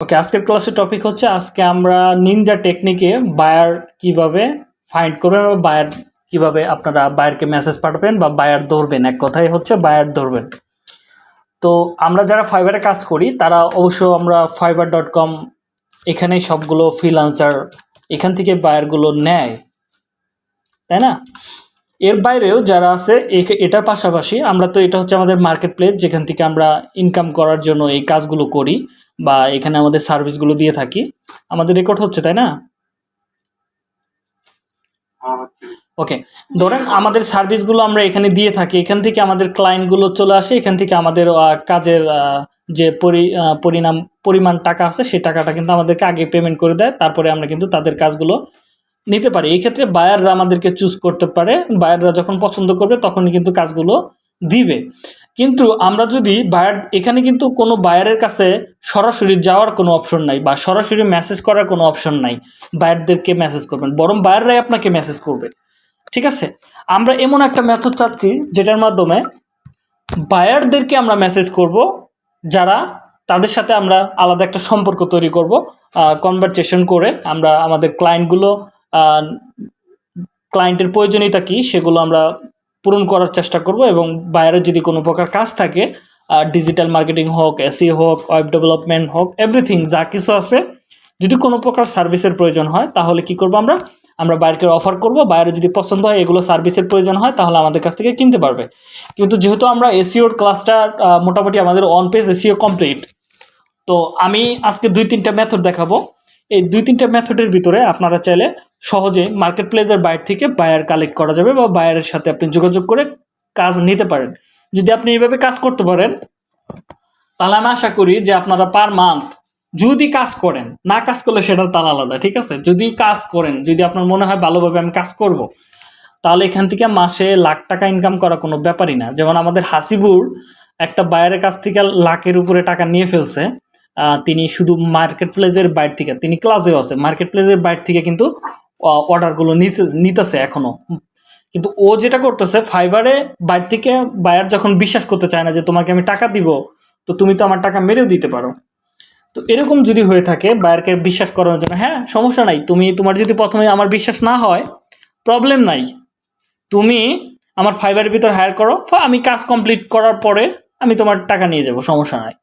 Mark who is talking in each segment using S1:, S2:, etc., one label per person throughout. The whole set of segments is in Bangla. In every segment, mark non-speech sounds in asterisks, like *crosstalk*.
S1: ওকে আজকের ক্লাসের টপিক হচ্ছে, আজকে আমরা নিনজা টেকনিকে বায়ার কীভাবে ফাইন্ড করবেন বা বায়ার কীভাবে আপনারা বায়ারকে মেসেজ পাঠাবেন বা বায়ার ধরবেন। এক কথাই হচ্ছে বায়ার ধরবেন। তো আমরা যারা ফাইবারে কাজ করি, তারা অবশ্য আমরা ফাইবার ডট কম এখানে সবগুলো ফ্রিলান্সার এখান থেকে বায়ারগুলো নেয়। তাই না? এর বাইরেও যারা আছে এটার পাশাপাশি আমরা তো এটা হচ্ছে আমাদের মার্কেট প্লেস যেখান থেকে আমরা ইনকাম করার জন্য এই কাজগুলো করি। বা এখানে আমাদের সার্ভিসগুলো দিয়ে থাকি। আমাদের রেকর্ড হচ্ছে, তাই না? ওকে ধরেন আমাদের সার্ভিসগুলো আমরা এখানে দিয়ে থাকি। এখান থেকে আমাদের ক্লায়েন্টগুলো চলে আসে। এখান থেকে আমাদের কাজের যে পরি পরিণাম, পরিমাণ টাকা আছে, সেই টাকাটা কিন্তু আমাদেরকে আগে পেমেন্ট করে দেয়। তারপরে আমরা কিন্তু তাদের কাজগুলো নিতে পারি। এই ক্ষেত্রে বায়াররা আমাদেরকে চুজ করতে পারে। বায়াররা যখন পছন্দ করবে, তখনই কিন্তু কাজগুলো দিবে। কিন্তু আমরা যদি বায়ার এখানে কিন্তু কোনো বায়ারের কাছে সরাসরি যাওয়ার কোনো অপশন নাই বা সরাসরি মেসেজ করার কোনো অপশন নাই বায়ারদেরকে মেসেজ করবেন, বরং বায়াররাই আপনাকে মেসেজ করবে। ঠিক আছে? আমরা এমন একটা মেথড চাচ্ছি যেটার মাধ্যমে বায়ারদেরকে আমরা মেসেজ করব, যারা তাদের সাথে আমরা আলাদা একটা সম্পর্ক তৈরি করব কনভারসেশন করে আমরা আমাদের ক্লায়েন্টগুলো ক্লায়েন্টের প্রয়োজনীয়তা কী সেগুলো আমরা পূরণ করার চেষ্টা করব এবং বাইরে যদি কোনো প্রকার কাজ থাকে ডিজিটাল মার্কেটিং হোক এসি হোক ওয়েব ডেভেলপমেন্ট হোক এভরিথিং যা কিছু আছে যদি কোনো প্রকার সার্ভিসের প্রয়োজন হয় তাহলে কি করব আমরা? আমরা বাইরকে অফার করব বাইরে যদি পছন্দ হয় এগুলো সার্ভিসের প্রয়োজন হয় তাহলে আমাদের কাছ থেকে কিনতে পারবে। কিন্তু যেহেতু আমরা এসিওর ক্লাসটা আহ, মোটামুটি আমাদের অন পেজ এসিও কমপ্লিট তো আমি আজকে দুই তিনটা মেথড দেখাবো। এই দুই তিনটা মেথডের ভিতরে আপনারা চাইলে সহজে মার্কেট প্লেসের বাইর থেকে বায়ার কালেক্ট করা যাবে বা বায়ারের সাথে আপনি যোগাযোগ করে কাজ নিতে পারেন। যদি আপনি এইভাবে কাজ করতে পারেন, তাহলে আমি আশা করি যে আপনারা পার মান্থ যদি কাজ করেন, না কাজ করলে সেটা তার আলাদা, ঠিক আছে? যদি কাজ করেন, যদি আপনার মনে হয় ভালোভাবে আমি কাজ করব, তাহলে এখান থেকে মাসে লাখ টাকা ইনকাম করা কোনো ব্যাপারই না। যেমন আমাদের হাসিবুর একটা বায়ারের কাছ থেকে লাখের উপরে টাকা নিয়ে ফেলছে তিনি শুধু মার্কেট প্লেসের বাইর থেকে, তিনি ক্লাসেও আছে। মার্কেট প্লেসের বাইর থেকে কিন্তু অর্ডারগুলো নিতে, নিতেছে এখনও। কিন্তু ও যেটা করতেছে ফাইবারে বাইর থেকে বায়ার যখন বিশ্বাস করতে চায় না যে তোমাকে আমি টাকা দিব, তো তুমি তো আমার টাকা মেরেও দিতে পারো। তো এরকম যদি হয়ে থাকে বায়ারকে বিশ্বাস করানোর জন্য হ্যাঁ সমস্যা নাই, তুমি, তোমার যদি প্রথমে আমার বিশ্বাস না হয় প্রবলেম নাই। তুমি আমার ফাইবারের ভিতর হায়ার করো আমি কাজ কমপ্লিট করার পরে আমি তোমার টাকা নিয়ে যাব, সমস্যা নাই।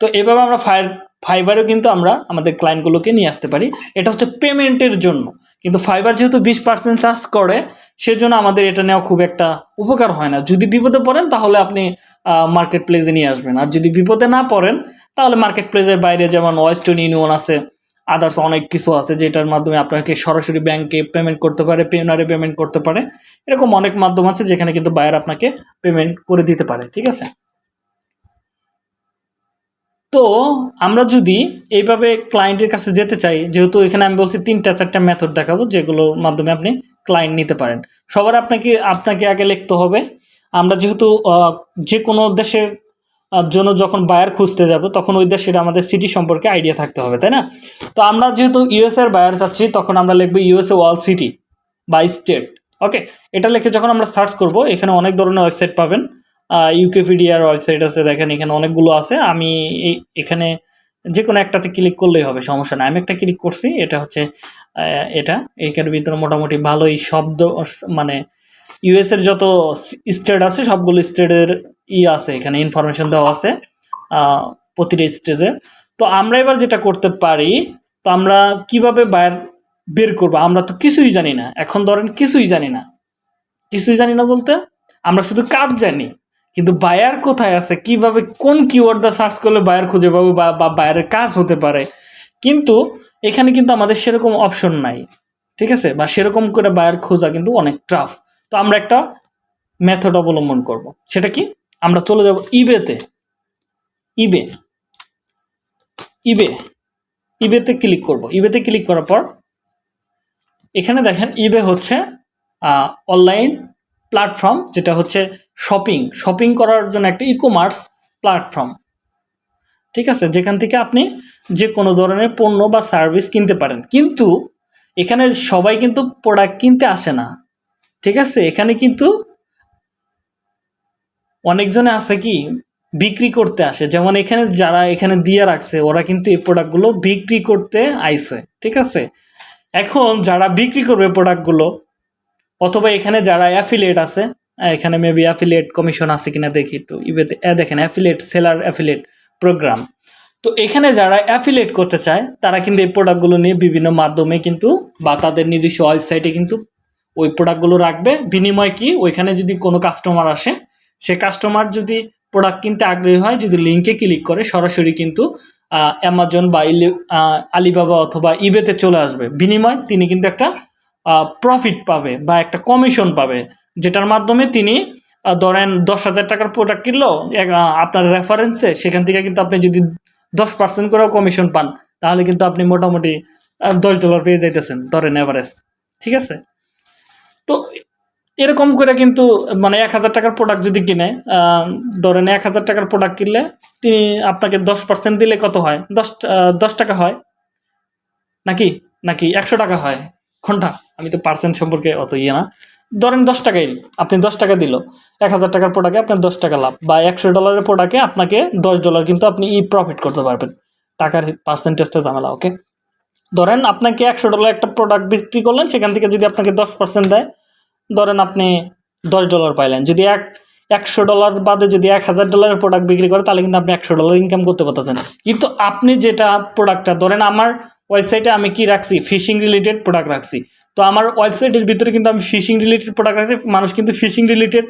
S1: তো এভাবে আমরা ফায়ার ফাইবারেও কিন্তু আমরা আমাদের ক্লায়েন্টগুলোকে নিয়ে আসতে পারি। এটা হচ্ছে পেমেন্টের জন্য। কিন্তু ফাইবার যেহেতু বিশ পার্সেন্ট চার্জ করে, সেজন্য আমাদের এটা নেওয়া খুব একটা উপকার হয় না। যদি বিপদে পড়েন, তাহলে আপনি মার্কেট প্লেসে নিয়ে আসবেন। আর যদি বিপদে না পড়েন, তাহলে মার্কেট প্লেসের বাইরে যেমন ওয়েস্টার্ন ইউনিয়ন আছে আদার্স অনেক কিছু আছে, যেটার মাধ্যমে আপনাকে সরাসরি ব্যাংকে পেমেন্ট করতে পারে পেনারে পেমেন্ট করতে পারে। এরকম অনেক মাধ্যম আছে যেখানে কিন্তু বায়ার আপনাকে পেমেন্ট করে দিতে পারে। ঠিক আছে? তো আমরা যদি এইভাবে ক্লায়েন্টের কাছে যেতে চাই, যেহেতু এখানে আমি বলছি তিনটা চারটা মেথড দেখাবো, যেগুলোর মাধ্যমে আপনি ক্লায়েন্ট নিতে পারেন। সবার আপনাকে আপনাকে আগে লিখতে হবে। আমরা যেহেতু যে কোনো দেশের জন্য যখন বায়ার খুঁজতে যাব, তখন ওই দেশের আমাদের সিটি সম্পর্কে আইডিয়া থাকতে হবে, তাই না? তো আমরা যেহেতু ইউএসএর বায়ার চাচ্ছি, তখন আমরা লিখব ইউএসএ ওয়াল সিটি বা স্টেট ওকে এটা লিখে যখন আমরা সার্চ করব, এখানে অনেক ধরনের ওয়েবসাইট পাবেন। ইউকেপিডিয়ার ওয়েবসাইট আছে, দেখেন এখানে অনেকগুলো আছে। আমি এখানে যে কোনো একটাতে ক্লিক করলেই হবে, সমস্যা নাই। আমি একটা ক্লিক করছি, এটা হচ্ছে এটা। এইখানের ভিতরে মোটামুটি ভালোই শব্দ মানে ইউএস এর যত স্টেট আছে, সবগুলো স্টেটের ই আছে। এখানে ইনফরমেশন দেওয়া আছে প্রতিটা স্টেজে তো আমরা এবার যেটা করতে পারি, তো আমরা কীভাবে বাইর বের করব? আমরা তো কিছুই জানি না। এখন ধরেন কিছুই জানি না। কিছুই জানি না বলতে, আমরা শুধু কাজ জানি। কিন্তু বায়ার কোথায় আছে? কীভাবে, কোন কিওয়ার্ড দা সার্চ করলে বায়ার খুঁজে পাবো বা বায়ারের কাজ হতে পারে? কিন্তু এখানে কিন্তু আমাদের সেরকম অপশন নাই, ঠিক আছে? বা সেরকম করে বায়ার খোঁজা কিন্তু অনেক টাফ তো আমরা একটা মেথড অবলম্বন করব। সেটা কি? আমরা চলে যাব ইবেতে ইবে ইবে ইবেতে ক্লিক করব। ইবেতে ক্লিক করার পর, এখানে দেখেন ইবে হচ্ছে অনলাইন প্ল্যাটফর্ম যেটা হচ্ছে শপিং শপিং করার জন্য একটা ই কমার্স প্ল্যাটফর্ম ঠিক আছে? যেখান থেকে আপনি যে কোনো ধরনের পণ্য বা সার্ভিস কিনতে পারেন। কিন্তু এখানে সবাই কিন্তু প্রোডাক্ট কিনতে আসে না। ঠিক আছে? এখানে কিন্তু অনেকজনে আছে কি? বিক্রি করতে আসে। যেমন এখানে যারা এখানে দিয়ে রাখছে, ওরা কিন্তু এই প্রোডাক্টগুলো বিক্রি করতে আইছে ঠিক আছে? এখন যারা বিক্রি করবে প্রোডাক্টগুলো অথবা এখানে যারা অ্যাফিলিয়েট আছে এখানে মেবি অ্যাফিলিয়েট কমিশন আছে কিনা দেখি একটু ইবেতে এ দেখেন অ্যাফিলিয়েট সেলার অ্যাফিলিয়েট প্রোগ্রাম তো এখানে যারা অ্যাফিলিয়েট করতে চায়, তারা কিন্তু এই প্রোডাক্টগুলো নিয়ে বিভিন্ন মাধ্যমে কিন্তু বা তাদের নিজস্ব ওয়েবসাইটে কিন্তু ওই প্রোডাক্টগুলো রাখবে। বিনিময় কি? ওইখানে যদি কোনো কাস্টমার আসে, সে কাস্টমার যদি প্রোডাক্ট কিনতে আগ্রহী হয়, যদি লিঙ্কে ক্লিক করে, সরাসরি কিন্তু অ্যামাজন বা আলিবাবা অথবা ইবেতে চলে আসবে। বিনিময় তিনি কিন্তু একটা প্রফিট পাবে বা একটা কমিশন পাবে, যেটার মাধ্যমে তিনি ধরেন দশ হাজার টাকার প্রোডাক্ট কিনলো আপনার রেফারেন্সে সেখান থেকে কিন্তু আপনি যদি দশ পার্সেন্ট করেও কমিশন পান, তাহলে কিন্তু আপনি মোটামুটি দশ ডলার পেয়ে যাইতেছেন, ধরেন এভারেজ ঠিক আছে? তো এরকম করে কিন্তু মানে এক হাজার টাকার প্রোডাক্ট যদি কিনে ধরেন এক হাজার টাকার প্রোডাক্ট কিনলে, তিনি আপনাকে দশ পার্সেন্ট দিলে কত হয়? দশ দশ টাকা হয়? নাকি? নাকি একশো টাকা হয়? ঘণ্টা? আমি তো পার্সেন্ট সম্পর্কে অত ইয়ে না। ধরেন দশ টাকাই আপনি দশ টাকা দিল, এক হাজার টাকার প্রোডাক্টে আপনার দশ টাকা লাভ, বা একশো ডলারের প্রোডাক্টে আপনাকে দশ ডলার কিন্তু আপনি ই প্রফিট করতে পারবেন। টাকার পার্সেন্টেজটা ঝামেলা ওকে ধরেন আপনাকে একশো ডলার একটা প্রোডাক্ট বিক্রি করলেন, সেখান থেকে যদি আপনাকে দশ পার্সেন্ট দেয়, ধরেন আপনি দশ ডলার পাইলেন। যদি এক, একশো ডলার বাদে যদি এক হাজার ডলারের প্রোডাক্ট বিক্রি করে, তাহলে কিন্তু আপনি একশো ডলার ইনকাম করতে পারতেছেন। কিন্তু আপনি যেটা প্রোডাক্টটা ধরেন আমার ওয়েবসাইটে আমি কি রাখছি? ফিশিং রিলেটেড প্রোডাক্ট রাখছি। তো আমার ওয়েবসাইটের ভিতরে কিন্তু আমি ফিশিং রিলেটেড প্রোডাক্ট রাখছি। মানুষ কিন্তু ফিশিং রিলেটেড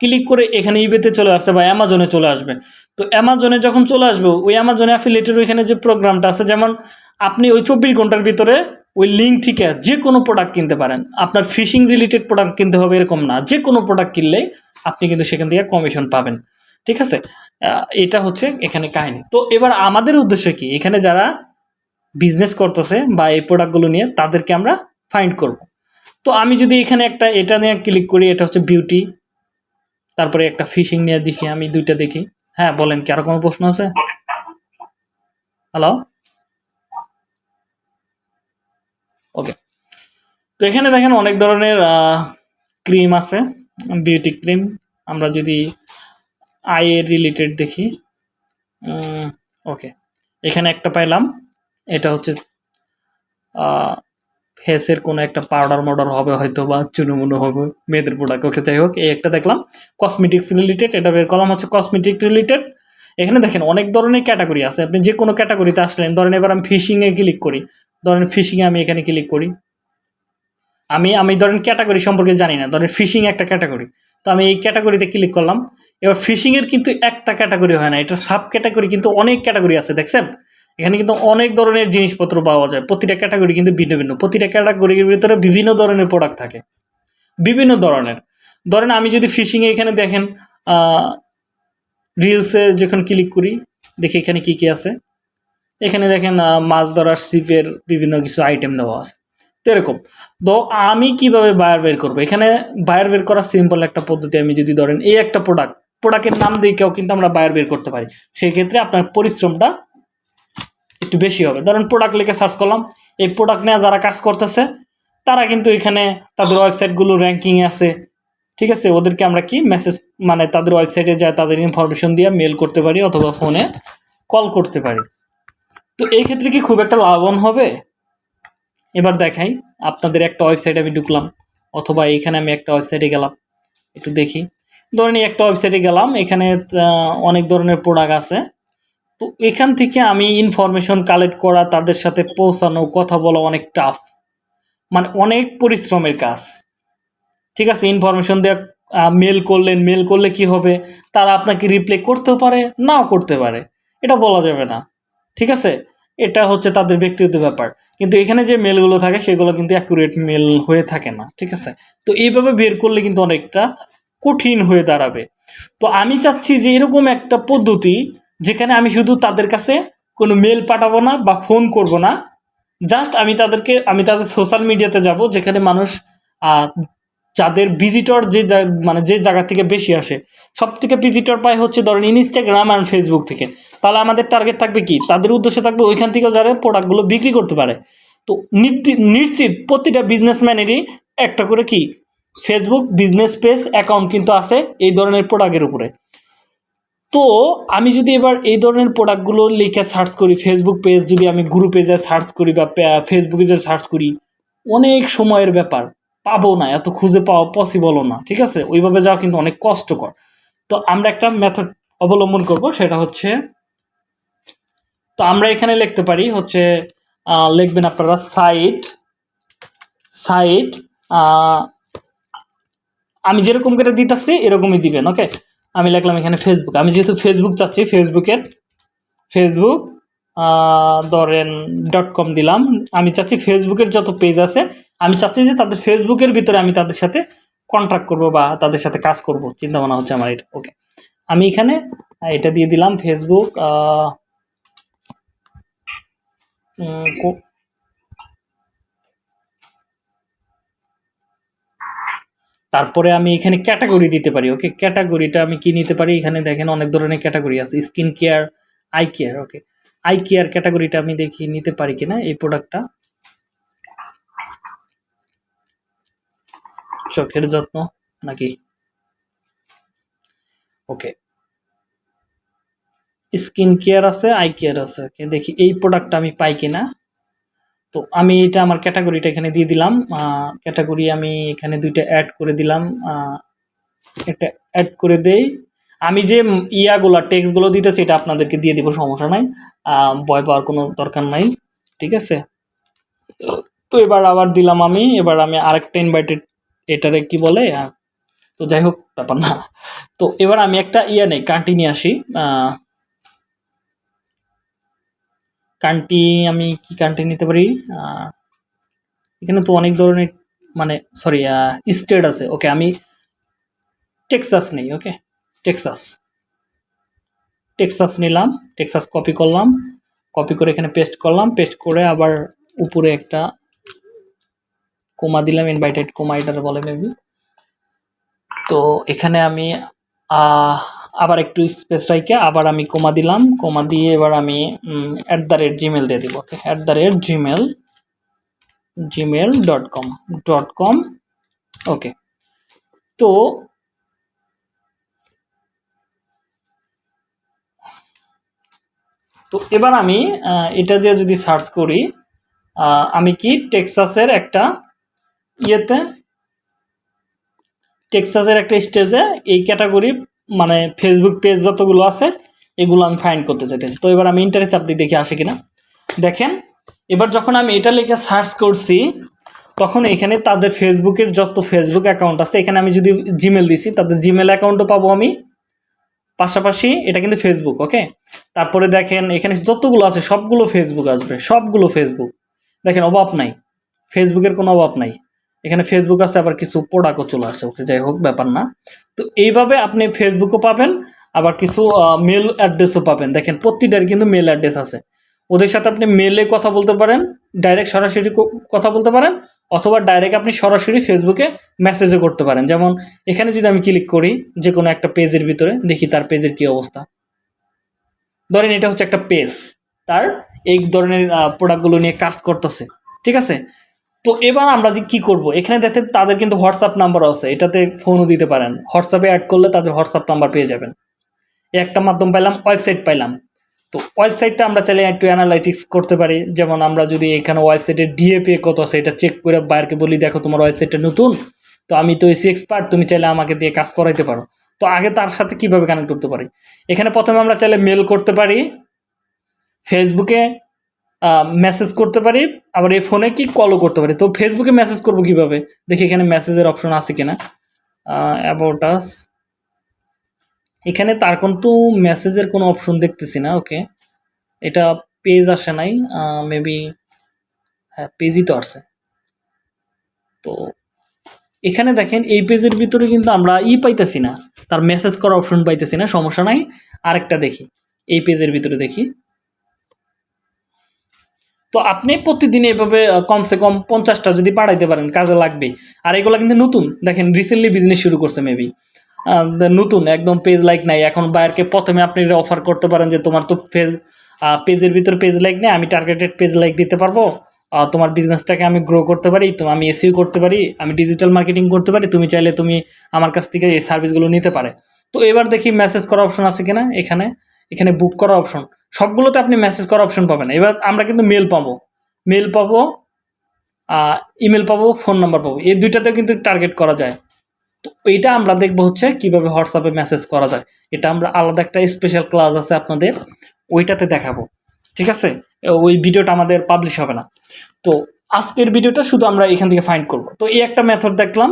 S1: ক্লিক করে এখানে ইবেতে চলে আসছে বা অ্যামাজনে চলে আসবে। তো অ্যামাজনে যখন চলে আসবে, ওই অ্যামাজনে অ্যাফিলেটের ওইখানে যে প্রোগ্রামটা আছে, যেমন আপনি ওই চব্বিশ ঘণ্টার ভিতরে ওই লিঙ্ক থেকে যে কোনো প্রোডাক্ট কিনতে পারেন। আপনার ফিশিং রিলেটেড প্রোডাক্ট কিনতে হবে এরকম না। যে কোনো প্রোডাক্ট কিনলেই আপনি কিন্তু সেখান থেকে কমিশন পাবেন। ঠিক আছে? এটা হচ্ছে এখানে কাহিনী। তো এবার আমাদের উদ্দেশ্য কি? এখানে যারা বিজনেস করতেছে বা এই প্রোডাক্টগুলো নিয়ে তাদেরকে আমরা ফাইন্ড করব। তো আমি যদি এখানে একটা এটা নিয়ে ক্লিক করি, এটা হচ্ছে বিউটি তারপরে একটা ফিশিং নিয়ে দেখি, আমি দুইটা দেখি। হ্যাঁ বলেন, কি আরও কোনো প্রশ্ন আছে? হ্যালো ওকে তো এখানে দেখেন অনেক ধরনের ক্রিম আছে বিউটি ক্রিম আমরা যদি আয়ের রিলেটেড দেখি ওকে এখানে একটা পাইলাম। এটা হচ্ছে ফেসের কোনো একটা পাউডার মডার হবে হয়তো বা চুনুমুনু হবে, মেয়েদের প্রোডাক্ট ওকে, যাই হোক, এই একটা দেখলাম। কসমেটিক্স রিলেটেড এটা বের করলাম হচ্ছে কসমেটিক রিলেটেড এখানে দেখেন অনেক ধরনের ক্যাটাগরি আছে। আপনি যে কোনো ক্যাটাগরিতে আসলেন, ধরেন এবার আমি ফিশিংয়ে ক্লিক করি। ধরেন ফিশিংয়ে আমি এখানে ক্লিক করি। আমি আমি ধরেন ক্যাটাগরি সম্পর্কে জানি না, ধরেন ফিশিং একটা ক্যাটাগরি তো আমি এই ক্যাটাগরিতে ক্লিক করলাম। এবার ফিশিংয়ের কিন্তু একটা ক্যাটাগরি হয় না এটা সাব ক্যাটাগরি কিন্তু অনেক ক্যাটাগরি আছে, দেখছেন? এখানে কিন্তু অনেক ধরনের জিনিসপত্র পাওয়া যায়। প্রতিটা ক্যাটাগরি কিন্তু ভিন্ন ভিন্ন। প্রতিটা ক্যাটাগরির ভিতরে বিভিন্ন ধরনের প্রোডাক্ট থাকে। বিভিন্ন ধরনের। ধরেন আমি যদি ফিশিংয়ে এখানে দেখেন রিলসে যখন ক্লিক করি, দেখি এখানে কি কি আছে। এখানে দেখেন মাছ ধরার সিপের বিভিন্ন কিছু আইটেম দেওয়া আছে। তো এরকম। তো আমি কীভাবে বায়ার বের করব? এখানে বায়ার বের করার সিম্পল একটা পদ্ধতি আমি যদি ধরেন, এই একটা প্রোডাক্ট প্রোডাক্টের নাম দিয়েও কিন্তু আমরা বায়ার বের করতে পারি। সেক্ষেত্রে আপনার পরিশ্রমটা একটু বেশি হবে। ধরেন প্রোডাক্ট লিখে সার্চ করলাম, এই প্রোডাক্ট নিয়ে যারা কাজ করতেছে, তারা কিন্তু এখানে তাদের ওয়েবসাইটগুলো র্যাঙ্কিংয়ে আছে। ঠিক আছে? ওদেরকে আমরা কি মেসেজ মানে তাদের ওয়েবসাইটে যায় তাদের ইনফরমেশন দিয়ে মেল করতে পারি অথবা ফোনে কল করতে পারি। তো এই ক্ষেত্রে কি খুব একটা লাভবান হবে? এবার দেখাই, আপনাদের একটা ওয়েবসাইটে আমি ঢুকলাম, অথবা এখানে আমি একটা ওয়েবসাইটে গেলাম, একটু দেখি। ধরেন একটা ওয়েবসাইটে গেলাম, এখানে অনেক ধরনের প্রোডাক্ট আছে। তো এখান থেকে আমি ইনফরমেশন কালেক্ট করা, তাদের সাথে পৌঁছানো, কথা বলা অনেক টাফ মানে অনেক পরিশ্রমের কাজ। ঠিক আছে? ইনফরমেশন দেওয়া মেল করলেন মেল করলে কি হবে? তারা আপনাকে রিপ্লাই করতেও পারে, নাও করতে পারে। এটা বলা যাবে না। ঠিক আছে? এটা হচ্ছে তাদের ব্যক্তিগত ব্যাপার। কিন্তু এখানে যে মেলগুলো থাকে, সেগুলো কিন্তু অ্যাকুরেট মেল হয়ে থাকে না। ঠিক আছে? তো এইভাবে বের করলে কিন্তু অনেকটা কঠিন হয়ে দাঁড়াবে। তো আমি চাচ্ছি যে এরকম একটা পদ্ধতি যেখানে আমি শুধু তাদের কাছে কোনো মেল পাঠাবো না বা ফোন করব না। জাস্ট আমি তাদেরকে, আমি তাদের সোশ্যাল মিডিয়াতে যাব, যেখানে মানুষ যাদের ভিজিটর যে মানে যে জায়গা থেকে বেশি আসে সব থেকে ভিজিটর পায় হচ্ছে ধরেন ইনস্টাগ্রাম আর ফেসবুক থেকে। তাহলে আমাদের টার্গেট থাকবে কি? তাদের উদ্দেশ্য থাকবে ওইখান থেকে যারা প্রোডাক্টগুলো বিক্রি করতে পারে। তো নিশ্চিত প্রতিটা বিজনেসম্যানেরই একটা করে কি? ফেসবুক বিজনেস পেজ অ্যাকাউন্ট কিন্তু আছে এই ধরনের প্রোডাক্টের উপরে। তো আমি যদি এবার এই ধরনের প্রোডাক্টগুলো লিখে সার্চ করি ফেসবুক পেজ যদি আমি গ্রুপে যা সার্চ করি বা ফেসবুকে যা সার্চ করি, অনেক সময়ের ব্যাপার। পাবো না, এত খুঁজে পাওয়া পসিবলও না, ঠিক আছে? ওইভাবে যাওয়া কিন্তু অনেক কষ্টকর। তো আমরা একটা মেথড অবলম্বন করব, সেটা হচ্ছে, তো আমরা এখানে লিখতে পারি হচ্ছে লিখবেন আপনারা সাইট সাইট আমি যেরকম করে দিতেছি, এরকমই দিবেন ওকে আমি লিখলাম এখানে ফেসবুক আমি যেহেতু ফেসবুক চাচ্ছি ফেসবুকের ফেসবুক ধরেন ডট কম দিলাম। আমি চাচ্ছি ফেসবুকের যত পেজ আছে, আমি চাচ্ছি যে তাদের ফেসবুকের ভিতরে আমি তাদের সাথে কন্ট্যাক্ট করব বা তাদের সাথে কাজ করব। চিন্তা ভাবনা হচ্ছে আমার এটা। ওকে আমি এখানে এটা দিয়ে দিলাম ফেসবুক তারপরে আমি এখানে ক্যাটাগরি দিতে পারি ওকে ক্যাটাগরিটা আমি কি নিতে পারি? এখানে দেখেন অনেক ধরনের ক্যাটাগরি আছে, skin care eye care okay eye care ক্যাটাগরিটা আমি দেখি নিতে পারি কিনা এই প্রোডাক্টটা চোখের যত্ন নাকি? ওকে স্কিন কেয়ার আছে আই কেয়ার আছে দেখি এই প্রোডাক্টটা আমি পাই কিনা। তো আমি এটা আমার ক্যাটাগরিটা এখানে দিয়ে দিলাম। ক্যাটাগরি আমি এখানে দুইটা অ্যাড করে দিলাম। এটা অ্যাড করে দেই। আমি যে ইয়াগুলা টেক্সটগুলো দিতেছি, এটা আপনাদেরকে দিয়ে দিব, সমস্যা নাই। ভয় পাওয়ার কোনো দরকার নাই, ঠিক আছে? তো এবার আবার দিলাম আমি, এবার আমি আরেকটা ইনভাইটেড এটারে কি বলে? তো যাই হোক, ব্যাপার না। তো এবার আমি একটা ইয়া নেই কান্টি নিয়ে আসি কান্টি আমি কি কান্টি নিতে পারি? এখানে তো অনেক ধরনের মানে সরি স্টেট আছে। ওকে আমি টেক্সাস নেই ওকে টেক্সাস টেক্সাস নিলাম টেক্সাস কপি করলাম কপি করে এখানে পেস্ট করলাম পেস্ট করে আবার উপরে একটা কোমা দিলাম ইনভাইটেড কোমা এটার বলে মেবি তো এখানে আমি আবার একটু স্পেস রাইকে আবার আমি কোমা দিলাম। কোমা দিয়ে এবার আমি অ্যাট দ্য রেট জিমেল দিয়ে দিব। Okay at the rate Gmail Gmail dot com dot com okay তো তো এবার আমি এটা দিয়ে যদি সার্চ করি আমি কি টেক্সাসের একটা ইয়েতে টেক্সাসের একটা স্টেজে এই ক্যাটাগরি মানে ফেসবুক পেজ যতগুলো আছে, এগুলো আমি ফাইন্ড করতে চাইতেছি। তো এবার আমি ইন্টারে চাপ দিয়ে দেখি আসে কিনা। দেখেন, এবার যখন আমি এটা লিখে সার্চ করছি, তখন এখানে তাদের ফেসবুকের যত ফেসবুক অ্যাকাউন্ট আছে, এখানে আমি যদি জিমেল দিছি, তাদের জিমেল অ্যাকাউন্টও পাবো আমি। পাশাপাশি এটা কিন্তু ফেসবুক ওকে তারপরে দেখেন, এখানে যতগুলো আছে, সবগুলো ফেসবুক আসবে, সবগুলো ফেসবুক দেখেন, অভাব নাই। ফেসবুকের কোনো অভাব নাই। এখানে ফেসবুক আছে, আবার কিছু প্রোডাক্টও চলে আসছে ওকে যাই হোক, ব্যাপার না। তো এইভাবে আপনি ফেসবুকও পাবেন, আবার কিছু মেল অ্যাড্রেসও পাবেন। দেখেন প্রতিটার কিন্তু মেল অ্যাড্রেস আছে। ওদের সাথে আপনি মেলে কথা বলতে পারেন ডাইরেক্ট সরাসরি কথা বলতে পারেন, অথবা ডাইরেক্ট আপনি সরাসরি ফেসবুকে মেসেজও করতে পারেন। যেমন, এখানে যদি আমি ক্লিক করি যে কোনো একটা পেজের ভিতরে, দেখি তার পেজের কি অবস্থা। ধরেন, এটা হচ্ছে একটা পেজ তার এই ধরনের প্রোডাক্টগুলো নিয়ে কাজ করতেছে। ঠিক আছে? তো এবার আমরা যে কী করব? এখানে দেখেন তাদের কিন্তু হোয়াটসঅ্যাপ নাম্বার আছে। এটাতে ফোনও দিতে পারেন। হোয়াটসঅ্যাপে অ্যাড করলে তাদের হোয়াটসঅ্যাপ নাম্বার পেয়ে যাবেন। একটা মাধ্যম পাইলাম ওয়েবসাইট পাইলাম। তো ওয়েবসাইটটা আমরা চাইলে একটু অ্যানালাইটিক্স করতে পারি। যেমন আমরা যদি এখানে ওয়েবসাইটের ডিএপি কত আছে, এটা চেক করে বাইরকে বলি, দেখো তোমার ওয়েবসাইটটা নতুন। তো আমি তো এসি এক্সপার্ট তুমি চাইলে আমাকে দিয়ে কাজ করাইতে পারো। তো আগে তার সাথে কীভাবে কানেক্ট করতে পারি? এখানে প্রথমে আমরা চাইলে মেল করতে পারি। ফেসবুকে মেসেজ করতে পারি, আবার এই ফোনে কি কলও করতে পারি। তো ফেসবুকে মেসেজ করব কীভাবে? দেখি এখানে মেসেজের অপশন আছে কিনা। অ্যাবাউট আস এখানে তার কিন্তু মেসেজের কোনো অপশন দেখতেছি না ওকে এটা পেজ আসে নাই মেবি হ্যাঁ পেজই তো আসে। তো এখানে দেখেন, এই পেজের ভিতরে কিন্তু আমরা ই পাইতেছি না। তার মেসেজ করার অপশন পাইতেছি না, সমস্যা নাই। আরেকটা দেখি, এই পেজের ভিতরে দেখি। তো আপনি প্রতিদিন এভাবে কমসে কম পঞ্চাশটা যদি বাড়াইতে পারেন, কাজে লাগবে আর এগুলো কিন্তু নতুন। দেখেন রিসেন্টলি বিজনেস শুরু করছে মেবি নতুন, একদম পেজ লাইক নাই। এখন বাইরকে প্রথমে আপনি অফার করতে পারেন যে, তোমার তো ফেজ পেজের ভিতরে পেজ লাইক নেই, আমি টার্গেটেড পেজ লাইক দিতে পারব। তোমার বিজনেসটাকে আমি গ্রো করতে পারি, তো আমি এসিও করতে পারি, আমি ডিজিটাল মার্কেটিং করতে পারি, তুমি চাইলে তুমি আমার কাছ থেকে এই সার্ভিসগুলো নিতে পারে। তো এবার দেখি মেসেজ করার অপশন আছে কিনা এখানে। এখানে বুক করা অপশন সবগুলোতে আপনি মেসেজ করা অপশন পাবেন। এবার আমরা কিন্তু মেল পাবো। মেল পাবো ইমেল পাবো ফোন নাম্বার পাবো। এই দুইটাতেও কিন্তু টার্গেট করা যায়। তো এইটা আমরা দেখব হচ্ছে কীভাবে হোয়াটসঅ্যাপে মেসেজ করা যায়। এটা আমরা আলাদা একটা স্পেশাল ক্লাস আছে আপনাদের, ওইটাতে দেখাবো। ঠিক আছে? ওই ভিডিওটা আমাদের পাবলিশ হবে না। তো আজকের ভিডিওটা শুধু আমরা এখান থেকে ফাইন্ড করব। তো এই একটা মেথড দেখলাম।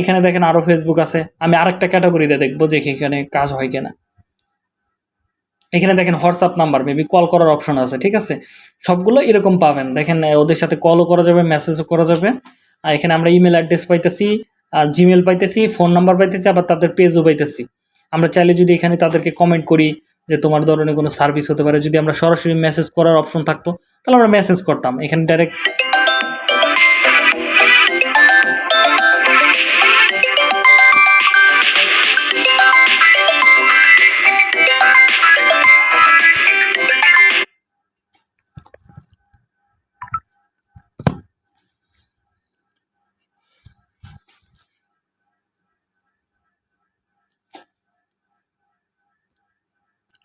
S1: এখানে দেখেন আরও ফেসবুক আছে। আমি আরেকটা ক্যাটাগরিতে দেখব দেখি এখানে কাজ হয় কিনা। এখানে দেখেন হোয়াটসঅ্যাপ নাম্বার, মেবি কল করার অপশন আছে, ঠিক আছে? সবগুলো এরকম পাবেন। দেখেন ওদের সাথে কলও করা যাবে মেসেজও করা যাবে। আর এখানে আমরা ইমেল অ্যাড্রেস পাইতেছি, আর জিমেল পাইতেছি ফোন নাম্বার পাইতেছি, আবার তাদের পেজও পাইতেছি। আমরা চাইলে যদি এখানে তাদেরকে কমেন্ট করি যে তোমার ধরনের কোনো সার্ভিস হতে পারে। যদি আমরা সরাসরি মেসেজ করার অপশন থাকতো, তাহলে আমরা মেসেজ করতাম। এখানে ডাইরেক্ট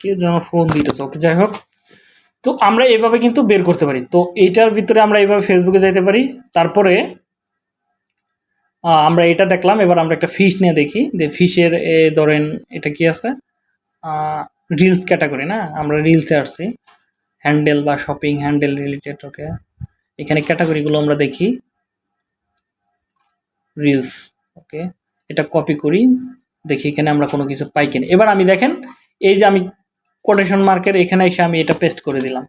S1: কে যেন ফোন দিতেছে। ওকে যাই হোক। তো আমরা এভাবে কিন্তু বের করতে পারি। তো এইটার ভিতরে আমরা এইভাবে ফেসবুকে যাইতে পারি। তারপরে আমরা এটা দেখলাম। এবার আমরা একটা ফিশ নিয়ে দেখি। যে ফিশের এ, ধরেন এটা কি আছে? রিলস ক্যাটাগরি না? আমরা রিলসে আসছি। হ্যান্ডেল বা শপিং হ্যান্ডেল রিলেটেড ওকে এখানে ক্যাটাগরিগুলো আমরা দেখি। রিলস ওকে এটা কপি করি। দেখি এখানে আমরা কোনো কিছু পাই কিনা। এবার আমি দেখেন, এই যে আমি কোটেশন মার্কের এখানে এসে আমি এটা পেস্ট করে দিলাম।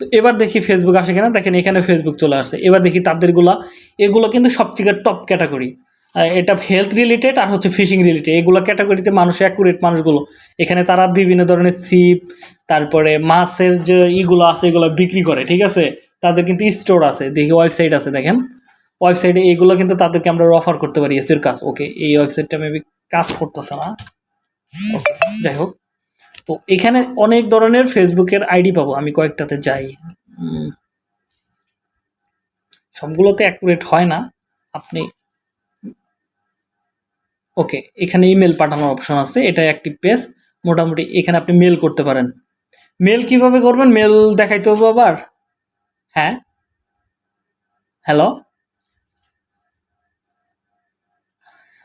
S1: তো এবার দেখি ফেসবুক আসে কিনা। দেখেন এখানে ফেসবুক চলে আসছে। এবার দেখি তাদেরগুলা এগুলো কিন্তু সবথেকে টপ ক্যাটাগরি এটা হেলথ রিলেটেড আর হচ্ছে ফিশিং রিলেটেড এগুলো ক্যাটাগরিতে মানুষ অ্যাকুরেট মানুষগুলো। এখানে তারা বিভিন্ন ধরনের সিপ তারপরে মাছের যে ইগুলো আছে, এগুলো বিক্রি করে, ঠিক আছে? তাদের কিন্তু স্টোর আছে। দেখি ওয়েবসাইট আছে, দেখেন। ওয়েবসাইটে এইগুলো কিন্তু তাদেরকে আমরা অফার করতে পারি, এসির কাজ। ওকে এই ওয়েবসাইটটা মেবি কাজ করতেছে না। যাই হোক। তো এখানে অনেক ধরনের ফেসবুকের আইডি পাবো আমি কয়েকটাতে যাই। সবগুলোতে অ্যাকুরেট হয় না। আপনি ওকে এখানে ইমেল পাঠানোর অপশন আছে এটা একটি পেজ মোটামুটি এখানে আপনি মেল করতে পারেন। মেল কীভাবে করবেন? মেল দেখাইতে হবে আবার? হ্যাঁ? হ্যালো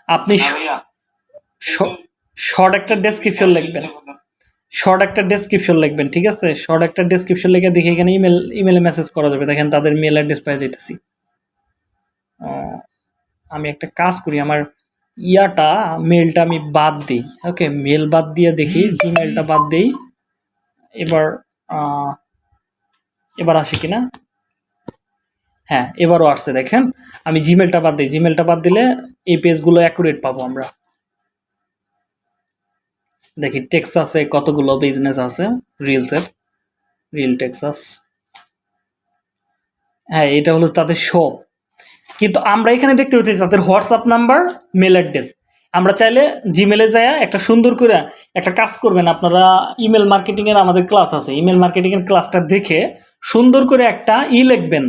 S1: আপনি শর্ট একটা ডেসক্রিপশন লিখবেন। শর্ট একটা ডেসক্রিপশন লিখবেন, ঠিক আছে? শর্ট একটা ডেসক্রিপশন লিখে দেখে এখানে ইমেল ইমেলে মেসেজ করা যাবে। দেখেন, তাদের মেল অ্যাড্রেস পেয়ে যেতেছি আমি একটা কাজ করি, আমার ইয়াটা মেলটা আমি বাদ দিই। ওকে মেল বাদ দিয়ে দেখি জিমেলটা বাদ দিই। এবার এবার আসে কিনা? হ্যাঁ এবারও আসছে, দেখেন। আমি জিমেলটা বাদ দিই। জিমেলটা বাদ দিলে এই পেজগুলো অ্যাকুরেট পাবো আমরা। দেখি টেক্সাসে কতগুলো বিজনেস আছে? রিলসের রিল টেক্সাস হ্যাঁ এটা হলো তাদের শপ কিন্তু আমরা এখানে দেখতে পাচ্ছি তাদের হোয়াটসঅ্যাপ নাম্বার মেল অ্যাড্রেস আমরা চাইলে জিমেলে যায় একটা সুন্দর করে একটা কাজ করবেন। আপনারা ইমেল মার্কেটিংয়ের আমাদের ক্লাস আছে। ইমেল মার্কেটিংয়ের ক্লাসটা দেখে সুন্দর করে একটা ই লিখবেন।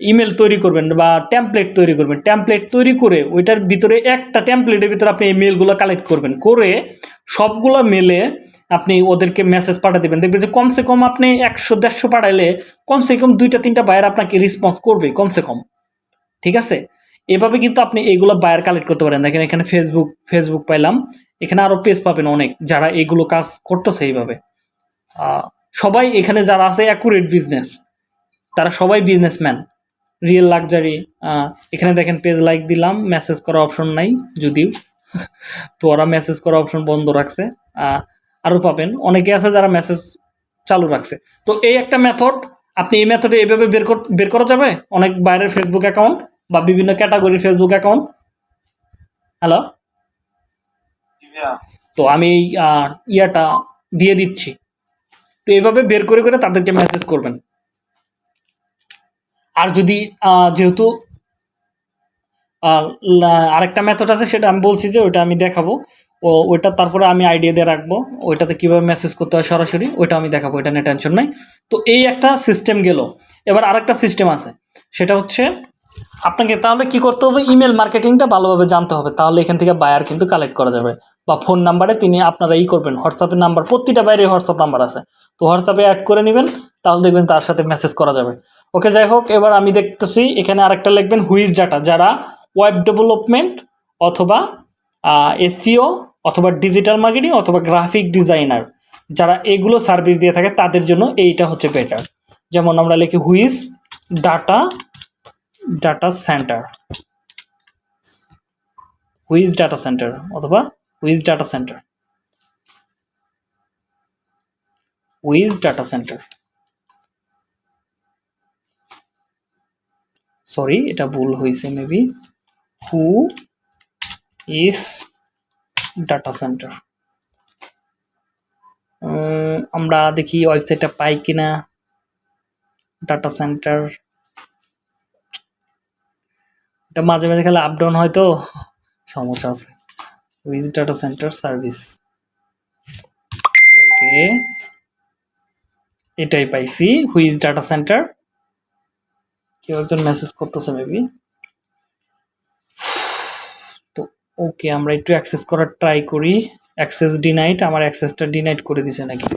S1: ইমেল তৈরি করবেন বা টেমপ্লেট তৈরি করবেন। টেমপ্লেট তৈরি করে ওইটার ভিতরে একটা টেমপ্লেটের ভিতরে আপনি এই মেলগুলো কালেক্ট করবেন। করে সবগুলো মেলে আপনি ওদেরকে মেসেজ পাঠিয়ে দেবেন। দেখবেন যে কমসে কম আপনি একশো, দেড়শো পাঠাইলে কমসে কম দুইটা, তিনটা বায়ার আপনাকে রেসপন্স করবে কমসে কম। ঠিক আছে? এভাবে কিন্তু আপনি এইগুলো বায়ার কালেক্ট করতে পারেন। দেখেন এখানে ফেসবুক ফেসবুক পাইলাম। এখানে আরও পেজ পাবেন অনেক, যারা এইগুলো কাজ করতেছে এইভাবে। সবাই এখানে যারা আছে অ্যাকুরেট বিজনেস তারা সবাই বিজনেসম্যান রিয়েল লাক্সারি এখানে দেখেন পেজ লাইক দিলাম মেসেজ করা অপশন নাই যদিও। *laughs* তো ওরা মেসেজ করা অপশন বন্ধ রাখছে। আরও পাবেন। অনেকে আছে যারা মেসেজ চালু রাখছে। তো এই একটা মেথড আপনি এই মেথডে এইভাবে বের কর বের করা যাবে? অনেক বাইরের ফেসবুক অ্যাকাউন্ট বা বিভিন্ন ক্যাটাগরির ফেসবুক অ্যাকাউন্ট হ্যালো তো আমি এই ইয়াটা দিয়ে দিচ্ছি। তো এইভাবে বের করে করে তাদেরকে মেসেজ করবেন। আর যদি যেহেতু আরেকটা মেথড আছে, সেটা আমি বলছি যে ওইটা আমি দেখাবো। ও, ওইটা তারপরে আমি আইডিয়া দিয়ে রাখব। ওইটাতে কীভাবে মেসেজ করতে হয় সরাসরি, ওইটা আমি দেখাবো ওইটা নিয়ে টেনশন নাই। তো এই একটা সিস্টেম গেল। এবার আরেকটা সিস্টেম আছে। সেটা হচ্ছে, আপনাকে তাহলে কি করতে হবে? ইমেল মার্কেটিংটা ভালোভাবে জানতে হবে। তাহলে এখান থেকে বায়ার কিন্তু কালেক্ট করা যাবে। বা ফোন নাম্বারে তিনি আপনারা ই করবেন। হোয়াটসঅ্যাপের নাম্বার প্রতিটা বাইরে হোয়াটসঅ্যাপ নাম্বার আছে। তো হোয়াটসঅ্যাপে অ্যাড করে নেবেন, তাহলে দেখবেন তার সাথে মেসেজ করা যাবে। ওকে, যাই হোক, এবার আমি দেখতেছি, এখানে আরেকটা লিখবেন হুইজ ডাটা। যারা ওয়েব ডেভেলপমেন্ট অথবা এসিও অথবা ডিজিটাল মার্কেটিং অথবা গ্রাফিক ডিজাইনার যারা এগুলো সার্ভিস দিয়ে থাকে তাদের জন্য এইটা হচ্ছে বেটার যেমন আমরা লিখি whois data data center whois data center অথবা whois data center whois data center sorry এটা ভুল হয়েছে maybe who is data center আমরা দেখি ওয়েবসাইটটা পাই কিনা। ডাটা সেন্টার এটা মাঝে মাঝে খালি আপ ডাউন হয় তো, সমস্যা আছে। Whois data center service okay এটাই পাইছি। হুইজ ডাটা সেন্টার কেউ একজন মেসেজ করতেছে মেবি ওকে আমরা একটু অ্যাক্সেস করার ট্রাই করি। অ্যাক্সেস ডিনাইট আমার অ্যাক্সেসটা ডিনাইট করে দিছে নাকি?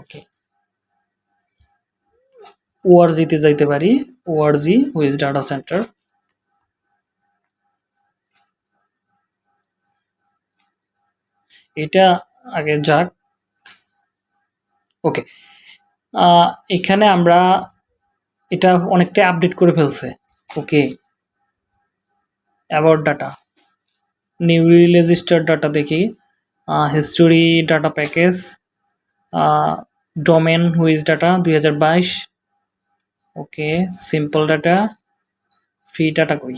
S1: ওকে ওআরজিতে যাইতে পারি। ওআরজি হুইজ ডাটা সেন্টার এটা আগে যাক। ওকে এখানে আমরা এটা অনেকটা আপডেট করে ফেলছে। Okay about data newly registered data দেখি history data package domain whois data দুই হাজার বাইশ, okay simple data free data কই।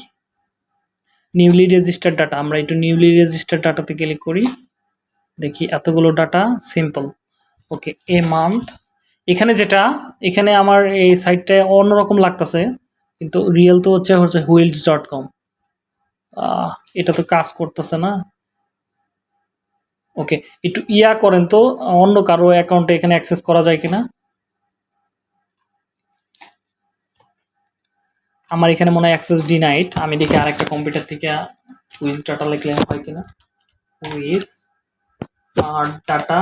S1: নিউলি রেজিস্টার্ড ডাটা আমরা একটু নিউলি রেজিস্টার্ড ডাটাতে ক্লিক করি, দেখি এতগুলো data simple okay a month এখানে যেটা, এখানে আমার এই সাইটটায় অন্যরকম লাগতেছে, কিন্তু রিয়েল তো হচ্ছে হচ্ছে হুইলস ডট কম এটা তো কাজ করতেছে না। ওকে একটু ইয়া করেন তো, অন্য কারও অ্যাকাউন্টে এখানে অ্যাক্সেস করা যায় কিনা? আমার এখানে মনে হয় অ্যাক্সেস ডিনাইট আমি দেখি আরেকটা কম্পিউটার থেকে উইজ ডাটা লিখলে হয় কিনা? With R data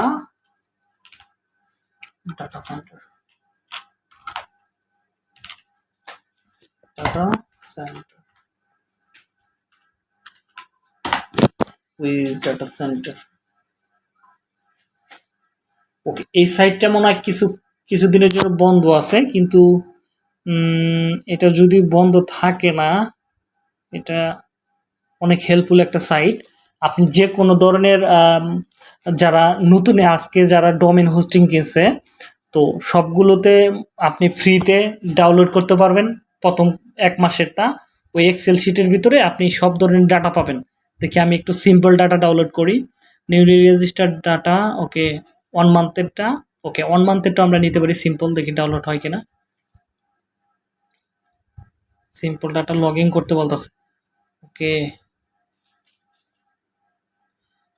S1: data center data center with data center okay এই সাইটটা মনে হয় কিছু কিছুদিনের জন্য বন্ধ আছে, কিন্তু এটা যদি বন্ধ থাকে না, এটা অনেক হেল্পফুল একটা সাইট আপনি যে কোনো ধরনের যারা নতুনে আজকে যারা ডোমেন হোস্টিং কিনছে, তো সবগুলোতে আপনি ফ্রিতে ডাউনলোড করতে পারবেন। প্রথম এক মাসেরটা, ওই এক্সেল শিটের ভিতরে আপনি সব ধরনের ডাটা পাবেন। দেখি আমি একটু সিম্পল ডাটা ডাউনলোড করি। Newly registered data okay one মান্থেরটা okay one মান্থেরটা আমরা নিতে পারি সিম্পল দেখি ডাউনলোড হয় কিনা। সিম্পল ডাটা লগ করতে বলতেছে। ওকে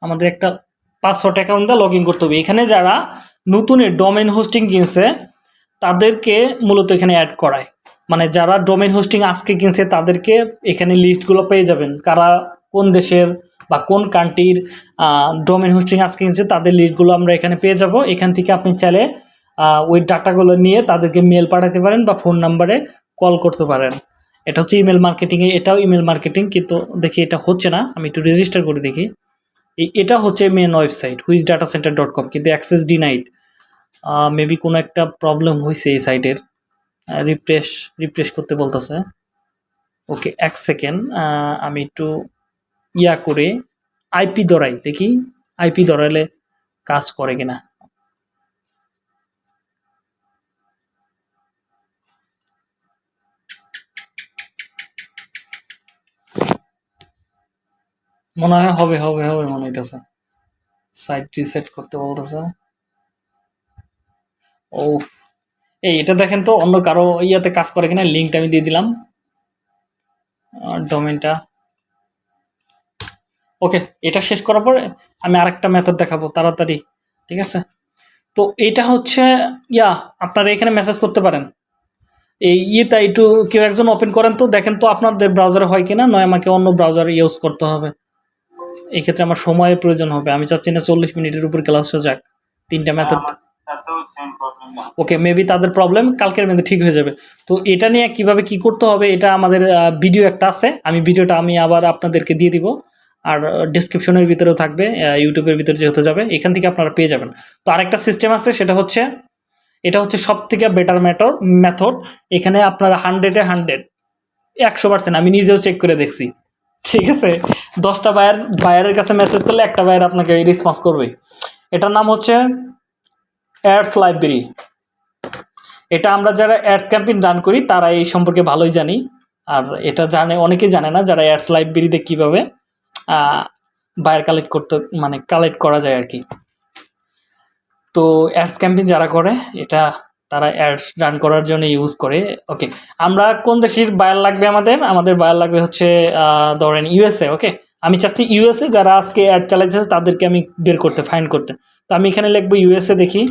S1: আমাদের একটা পাসওয়ার্ড অ্যাকাউন্ট দিয়ে লগ করতে হবে। এখানে যারা নতুন ডোমেন হোস্টিং কিনছে, তাদেরকে মূলত এখানে অ্যাড করায়। মানে যারা ডোমেন হোস্টিং আজকে কিনছে, তাদেরকে এখানে লিস্টগুলো পেয়ে যাবেন। কারা কোন দেশের বা কোন কান্ট্রির ডোমেন হোস্টিং আজকে কিনছে তাদের লিস্টগুলো আমরা এখানে পেয়ে যাব। এখান থেকে আপনি চাইলে ওই ডাটাগুলো নিয়ে তাদেরকে মেল পাঠাতে পারেন বা ফোন নাম্বারে কল করতে পারেন। এটা হচ্ছে ইমেল মার্কেটিংয়ে এটাও ইমেল মার্কেটিং কিন্তু দেখি এটা হচ্ছে না, আমি একটু রেজিস্টার করে দেখি। এটা হচ্ছে main website whois data center dot com কিন্তু অ্যাক্সেস ডিনাইড মেবি কোনো একটা প্রবলেম হয়েছে এই সাইটের রিফ্রেশ রিফ্রেশ করতে বলতেছে। ওকে, এক সেকেন্ড আমি একটু ইয়া করে আইপি ধরাই, দেখি আইপি দরাইলে কাজ করে কিনা। মনে হয় হবে হবে হবে মনে হইতেছে। সাইট রিসেট করতে বলতেছে। ও এই এটা দেখেন তো অন্য কারও ইয়াতে কাজ করে কিনা লিঙ্কটা আমি দিয়ে দিলাম। ডোমেনটা ওকে এটা শেষ করার পরে আমি আরেকটা মেথড দেখাবো তাড়াতাড়ি ঠিক আছে? তো এটা হচ্ছে ইয়া আপনারা এখানে মেসেজ করতে পারেন। এই ইয়েটা একটু কেউ একজন ওপেন করেন তো দেখেন তো আপনাদের ব্রাউজারে হয় কিনা নয় আমাকে অন্য ব্রাউজার ইউজ করতে হবে। এই ক্ষেত্রে আমার সময়ের প্রয়োজন হবে আমি চাচ্ছি না চল্লিশ মিনিটের উপর ক্লাস হয়ে যাক তিনটা মেথড
S2: প্রবলেম
S1: ওকে মেবি তাদের প্রবলেম কালকের মধ্যে ঠিক হয়ে যাবে। তো এটা নিয়ে কীভাবে কি করতে হবে এটা আমাদের ভিডিও একটা আছে আমি ভিডিওটা আমি আবার আপনাদেরকে দিয়ে দিব। আর ডিসক্রিপশনের ভিতরেও থাকবে ইউটিউবের ভিতরে যেহেতু যাবে, এখান থেকে আপনারা পেয়ে যাবেন। তো আরেকটা সিস্টেম আছে, সেটা হচ্ছে, এটা হচ্ছে সব থেকে বেটার মেথড মেথড এখানে আপনারা হান্ড্রেডে হান্ড্রেড একশো পার্সেন্ট আমি নিজেও চেক করে দেখছি। ঠিক আছে? দশটা বায়ার বায়ারের কাছে মেসেজ করলে একটা বায়ার আপনাকে রেসপন্স করবে। এটার নাম হচ্ছে অ্যাডস লাইব্রেরি এটা আমরা যারা অ্যাডস ক্যাম্পেইন রান করি, তারা এই সম্পর্কে ভালোই জানি। আর এটা জানে, অনেকেই জানে না যারা অ্যাডস লাইব্রেরিতে কীভাবে বায়ার কালেক্ট করতে মানে কালেক্ট করা যায় আর কি। তো অ্যাডস ক্যাম্পেইন যারা করে, এটা তারা অ্যাডস রান করার জন্য ইউজ করে। ওকে আমরা কোন দেশের বায়ার লাগবে আমাদের? আমাদের বায়ার লাগবে হচ্ছে ধরেন ইউএসএ ওকে আমি চাচ্ছি ইউএসএ যারা আজকে অ্যাড চালাইছে তাদেরকে আমি বের করতে ফাইন করতে। তো আমি এখানে লিখব ইউএসএ দেখি।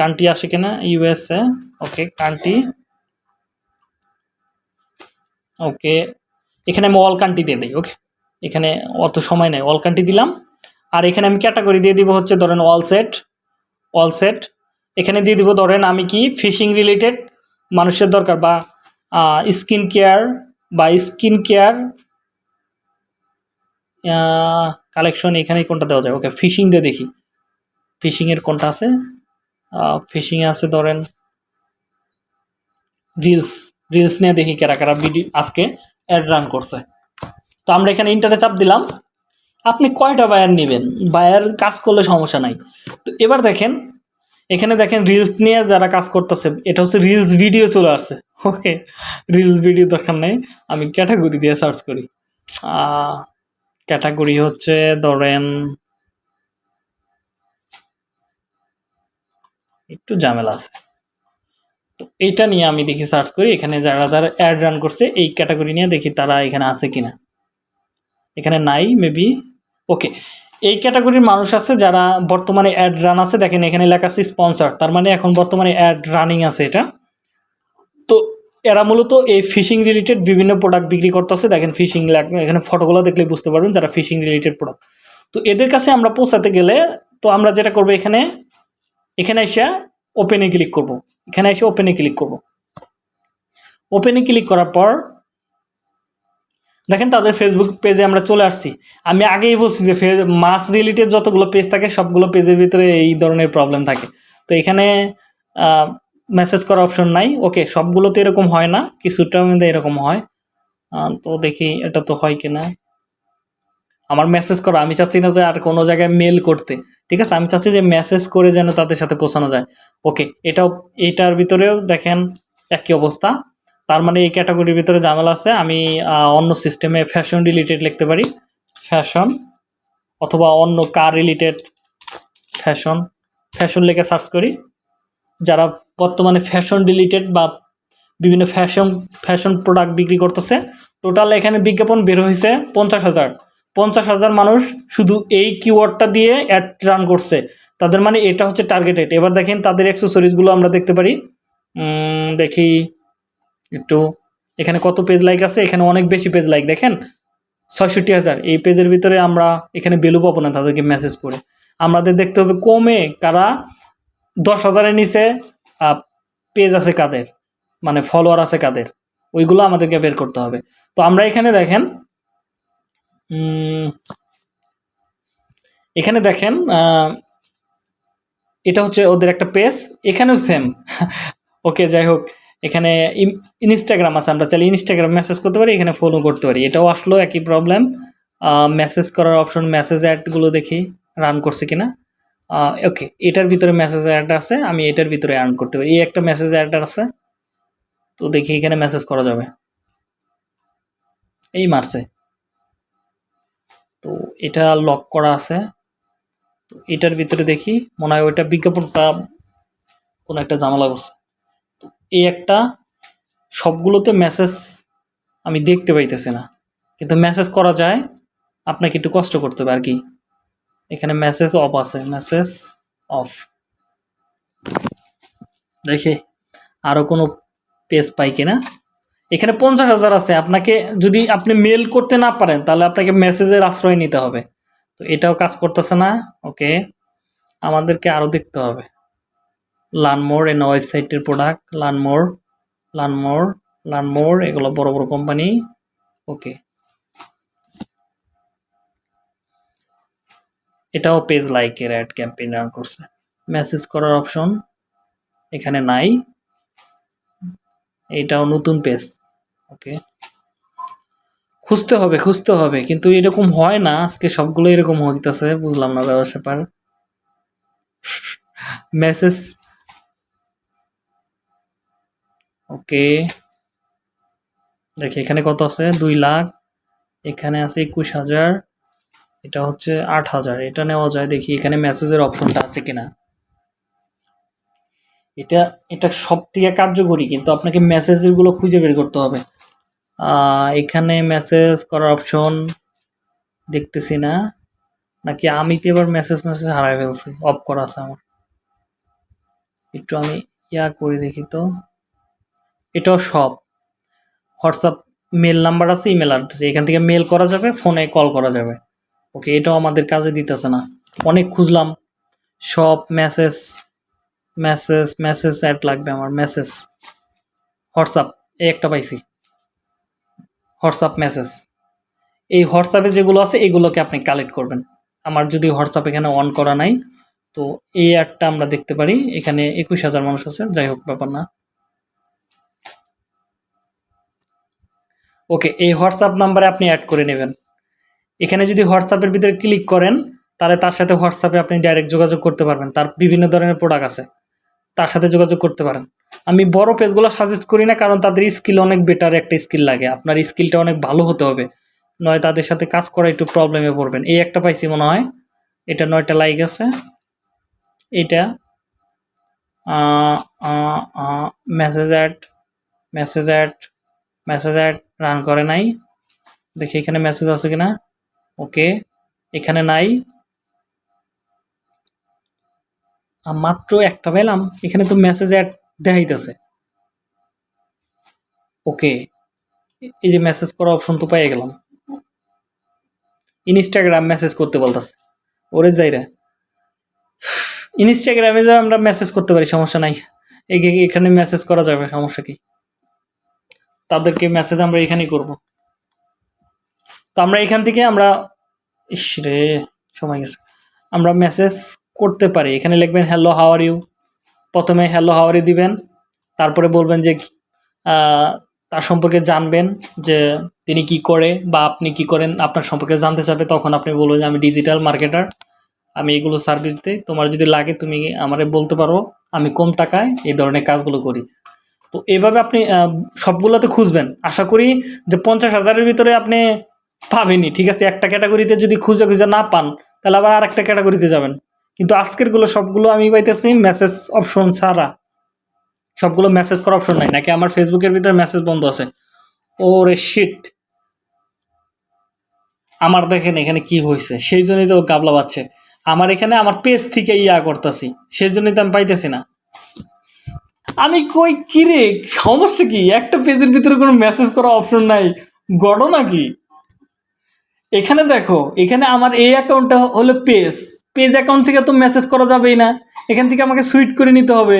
S1: কান্ট্রি আসে কিনা? ইউএসএ ওকে কান্ট্রি ওকে এখানে আমি অল কান্ট্রি দিয়ে দিই ওকে এখানে অত সময় নেই। অল কান্ট্রি দিলাম। আর এখানে আমি ক্যাটাগরি দিয়ে দিব হচ্ছে ধরেন অল সেট অল সেট এখানে দিয়ে দিব ধরেন আমি কি ফিশিং রিলেটেড মানুষের দরকার বা স্কিন কেয়ার বা স্কিন কেয়ার কালেকশন এখানে কোনটা দেওয়া যায়? ওকে ফিশিং দিয়ে দেখি। ফিশিংয়ের কোনটা আছে? ফিশিংয়ে আছে ধরেন রিলস রিলস নিয়ে দেখি কারা কারা ভিডিও আজকে অ্যাড রান করছে। তো আমরা এখানে ইন্টারে চাপ দিলাম। আপনি কয়টা বায়ার নেবেন? বায়ার কাজ করলে সমস্যা নাই। তো এবার দেখেন, এখানে দেখেন রিলস নিয়ে যারা কাজ করতেছে, এটা হচ্ছে রিলস ভিডিও চলে আসছে। ওকে রিলস ভিডিও দরকার নেই। আমি ক্যাটাগরি দিয়ে সার্চ করি। ক্যাটাগরি হচ্ছে ধরেন, একটু ঝামেলা আছে। তো এইটা নিয়ে আমি দেখি সার্চ করি। এখানে যারা যারা অ্যাড রান করছে, এই ক্যাটাগরি নিয়ে দেখি তারা এখানে আছে কিনা। এখানে নাই মেবি ওকে এই ক্যাটাগরির মানুষ আছে যারা বর্তমানে অ্যাড রান আছে, দেখেন এখানে লেখা আছে স্পন্সর তার মানে এখন বর্তমানে অ্যাড রানিং আছে এটা। তো এরা মূলত এই ফিশিং রিলেটেড বিভিন্ন প্রোডাক্ট বিক্রি করতেছে, দেখেন ফিশিং এখানে ফটোগুলো দেখলে বুঝতে পারবেন যারা ফিশিং রিলেটেড প্রোডাক্ট তো এদের কাছে আমরা পৌঁছাতে গেলে, তো আমরা যেটা করব এখানে এখানে এসে ওপেনে ক্লিক করব। এখানে এসে ওপেনে ক্লিক করব। ওপেনে ক্লিক করার পর দেখেন তাদের ফেসবুক পেজে আমরা চলে আসছি। আমি আগেই বলছি যে মাস রিলেটেড যতগুলো পেজ থাকে, সবগুলো পেজের ভিতরে এই ধরনের প্রবলেম থাকে। তো এখানে মেসেজ করার অপশন নাই। ওকে সবগুলো তো এরকম হয় না, কিছুটার মধ্যে এরকম হয়। তো দেখি এটা তো হয় কিনা। আমার মেসেজ করা, আমি চাচ্ছি না যে আর কোনো জায়গায় মেল করতে। ঠিক আছে, আমি চাচ্ছি যে মেসেজ করে যেন তাদের সাথে পৌঁছানো যায়। ওকে এটাও, এটার ভিতরেও দেখেন একই অবস্থা। তার মানে এই ক্যাটাগরির ভিতরে ঝামেলা আছে। আমি অন্য সিস্টেমে ফ্যাশন রিলেটেড লিখতে পারি। ফ্যাশন অথবা অন্য কার রিলেটেড ফ্যাশন ফ্যাশন লিখে সার্চ করি। যারা বর্তমানে ফ্যাশন রিলেটেড বা বিভিন্ন ফ্যাশন ফ্যাশন প্রোডাক্ট বিক্রি করতেছে টোটাল এখানে বিজ্ঞাপন বের হয়েছে পঞ্চাশ হাজার। পঞ্চাশ হাজার মানুষ শুধু এই কিওয়ার্ডটা দিয়ে অ্যাড রান করছে। তাদের মানে এটা হচ্ছে টার্গেটেড এবার দেখেন তাদের অ্যাক্সেসরিজগুলো আমরা দেখতে পারি। দেখি। একটু, এখানে কত পেজ লাইক আছে? এখানে অনেক বেশি পেজ লাইক দেখেন? ছয়ষট্টি হাজার। এই পেজের ভিতরে আমরা এখানে ভ্যালু পাবো না তাদেরকে মেসেজ করে। আমাদের দেখতে হবে কমে কারা? দশ হাজারের নিচে পেজ আছে কাদের? মানে ফলোয়ার আছে কাদের? ওইগুলো আমাদেরকে বের করতে হবে। তো আমরা এখানে দেখেন এখানে দেখেন এটা হচ্ছে ওদের একটা পেজ এখানেও সেম *laughs* ওকে, যাই হোক। এখানে ইনস্টাগ্রাম আছে, আমরা চাইলে ইনস্টাগ্রাম মেসেজ করতে পারি, এখানে ফলো করতে পারি। এটাও আসলো, একই প্রবলেম মেসেজ করার অপশন মেসেজ অ্যাডগুলো দেখি রান করছে কিনা। ওকে এটার ভিতরে মেসেজ অ্যাড আছে, আমি এটার ভিতরে আর্ন করতে পারি। এই একটা মেসেজ অ্যাড আছে, তো দেখি এখানে মেসেজ করা যাবে। এই মারছে। তো এটা লক করা আছে। তো এটার ভিতরে দেখি, মনে হয় ওইটা বিজ্ঞাপনটা কোনো একটা ঝামেলা করছে। এই একটা সবগুলোতে মেসেজ আমি দেখতে পাইতেছি না। কিন্তু মেসেজ করা যায়, আপনাকে একটু কষ্ট করতে হবে আর কি। এখানে মেসেজ অফ আছে মেসেজ অফ দেখি আরও কোনো পেজ পাই কিনা? এখানে পঞ্চাশ হাজার আছে, আপনাকে যদি আপনি মেল করতে না পারেন, তাহলে আপনাকে মেসেজের আশ্রয় নিতে হবে। তো এটাও কাজ করতেছে না ওকে আমাদেরকে আরও দেখতে হবে। লানমোর এন ওয়েবসাইটের প্রোডাক্ট লানমোর লানমোর লানমোর এগুলো বড় বড় কোম্পানি ওকে এটাও পেজ লাইকের অ্যাড ক্যাম্পেইন রান করছে। মেসেজ করার অপশন এখানে নাই। এটাও নতুন পেজ ওকে খুঁজতে হবে খুঁজতে হবে, কিন্তু এরকম হয় না। আজকে সবগুলো এরকম হইতেছে, বুঝলাম না ব্যবসা পার। *laughs* মেসেজ ওকে। দেখি, এখানে কত আছে? দুই লাখ। এখানে আছে একুশ হাজার। এটা হচ্ছে আট হাজার। এটা নেওয়া যায়। দেখি, এখানে মেসেজের অপশনটা আছে কিনা। এটা এটা সব থেকে কার্যকরী, কিন্তু আপনাকে মেসেজগুলো খুঁজে বের করতে হবে। এখানে মেসেজ করার অপশন দেখতেছি না। নাকি আমি তো এবার মেসেজ মেসেজ হারাই ফেলছি। অফ করা আছে আমার। একটু আমি ইয়া করে দেখি তো। এটাও সব। হোয়াটসঅ্যাপ মেল নাম্বার আছে, ইমেল অ্যাড্রেস এখান থেকে মেল করা যাবে, ফোনে কল করা যাবে। ওকে, এটাও আমাদের কাজে দিতেছে না। অনেক খুঁজলাম। সব মেসেজ মেসেজ মেসেজ অ্যাড লাগবে আমার মেসেজ হোয়াটসঅ্যাপ, এই একটা পাইছি। হোয়াটসঅ্যাপ মেসেজ এই হোয়াটসঅ্যাপে যেগুলো আছে, এগুলোকে আপনি কালেক্ট করবেন। আমার যদি হোয়াটসঅ্যাপ এখানে অন করা নাই, তো এই অ্যাডটা আমরা দেখতে পারি। এখানে একুশ হাজার মানুষ আছে, যাই হোক ব্যাপার না। ওকে, এই হোয়াটসঅ্যাপ নাম্বারে আপনি অ্যাড করে নেবেন। এখানে যদি হোয়াটসঅ্যাপের ভিতরে ক্লিক করেন, তাহলে তার সাথে হোয়াটসঅ্যাপে আপনি ডাইরেক্ট যোগাযোগ করতে পারবেন। তার বিভিন্ন ধরনের প্রোডাক্ট আছে। তার সাথে যোগাযোগ করতে পারেন। আমি বড় পেজগুলো সাজেস্ট করি না, কারণ তাদের স্কিল অনেক বেটার একটা স্কিল লাগে। আপনার স্কিলটা অনেক ভালো হতে হবে। নয় তাদের সাথে কাজ করা একটু প্রবলেমে পড়বেন। এই একটা পাইছি মনে হয়। এটা নয়টা লাইক আছে। এটা message ad message ad message ad run করে নাই। দেখি এখানে মেসেজ আছে কিনা। ওকে এখানে নাই। মাত্র একটা পেলাম। এখানে তো মেসেজ অ্যাড দেখাইতেছে। ওকে এই যে মেসেজ করা অপশন তো পেয়ে গেলাম। ইনস্টাগ্রাম মেসেজ করতে বলতেছে। ওরে যাইরা ইনস্টাগ্রামে যা আমরা মেসেজ করতে পারি, সমস্যা নাই। এখানে মেসেজ করা যাবে, সমস্যা কি? তাদেরকে মেসেজ আমরা এখানেই করব। তো আমরা এখান থেকে আমরা, ইস রে, সময় গেছে। আমরা মেসেজ করতে পারি। এখানে লিখবেন হ্যালো হাওয়ার ইউ প্রথমে হ্যালো হাওয়ার ইউ দিবেন। তারপরে বলবেন যে তার সম্পর্কে জানবেন যে তিনি কি করে বা আপনি কি করেন। আপনার সম্পর্কে জানতে চাবে তখন আপনি বলবেন যে, আমি ডিজিটাল মার্কেটার আমি এগুলো সার্ভিস দিই। তোমার যদি লাগে, তুমি আমারে বলতে পারো। আমি কম টাকায় এই ধরনের কাজগুলো করি। তো এভাবে আপনি সবগুলোতে খুঁজবেন। আশা করি যে পঞ্চাশ হাজারের ভিতরে আপনি পাবেনই, ঠিক আছে? একটা ক্যাটাগরিতে যদি খুঁজে খুঁজে না পান, তাহলে আবার আরেকটা ক্যাটাগরিতে যাবেন। কিন্তু আজকেরগুলো সবগুলো আমি পাইতেছি মেসেজ অপশন ছাড়া। সবগুলো মেসেজ করার অপশন নাই, নাকি আমার ফেসবুকের ভিতরে মেসেজ বন্ধ আছে? ওরে শিট আমার দেখেন এখানে কি হয়েছে সেই জন্যই তো গাবলা পাচ্ছে আমার এখানে আমার পেজ থেকে ইয়া করতেছি, সেই জন্যই তো আমি পাইতেছি না। আমি কই, কিরে, সমস্যা কি? একটা পেজের ভিতরে কোনো মেসেজ করা অপশন নাই। ঘটনা কি? এখানে দেখো, এখানে আমার এই অ্যাকাউন্টটা হলো পেজ পেজ অ্যাকাউন্ট থেকে তো মেসেজ করা যাবেই না। এখান থেকে আমাকে সুইট করে নিতে হবে।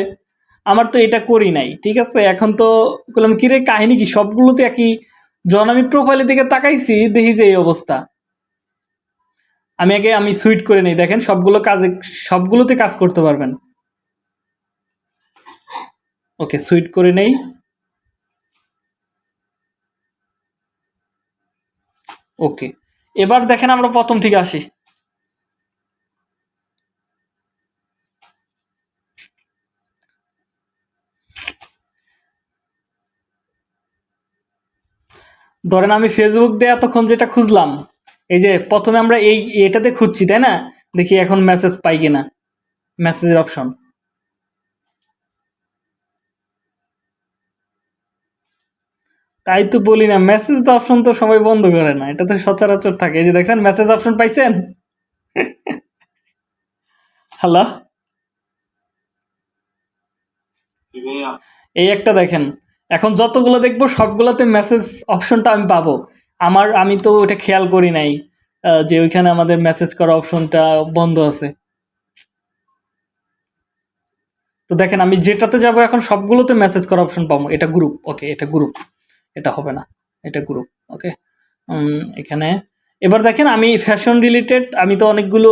S1: আমার তো এটা করি নাই, ঠিক আছে? এখন তো বললাম, কিরে, কাহিনী কি? সবগুলোতে একই। যখন আমি প্রোফাইলের দিকে তাকাইছি, দেখি যে এই অবস্থা। আমি আগে, আমি সুইট করে নেই। দেখেন, সবগুলো কাজে, সবগুলোতে কাজ করতে পারবেন। ওকে, সুইট করে নেই। ওকে, এবার দেখেন আমরা প্রথম থেকে আসি। ধরেন আমি ফেসবুক দিয়ে এতক্ষণ যেটা খুঁজলাম, এই যে প্রথমে আমরা এই এটাতে খুঁজছি, তাই না? দেখি এখন মেসেজ পাই কিনা। মেসেজের অপশন তাই তো বলি না মেসেজ তো অপশন তো সবাই বন্ধ করে না এটা তো সচরাচর থাকে। এই যে দেখেন মেসেজ অপশন পাইছেন? *laughs* হ্যালো এই একটা দেখেন, এখন যতগুলো দেখব, সবগুলোতে মেসেজ অপশনটা আমি পাবো। আমার, আমি তো ওটা খেয়াল করি নাই যে ওইখানে আমাদের মেসেজ করা অপশনটা বন্ধ আছে। তো দেখেন, আমি যেটাতে যাব, এখন সবগুলোতে মেসেজ করা অপশন পাবো। এটা গ্রুপ ওকে এটা গ্রুপ এটা হবে না, এটা গ্রুপ ওকে এখানে, এবার দেখেন আমি ফ্যাশন রিলেটেড আমি তো অনেকগুলো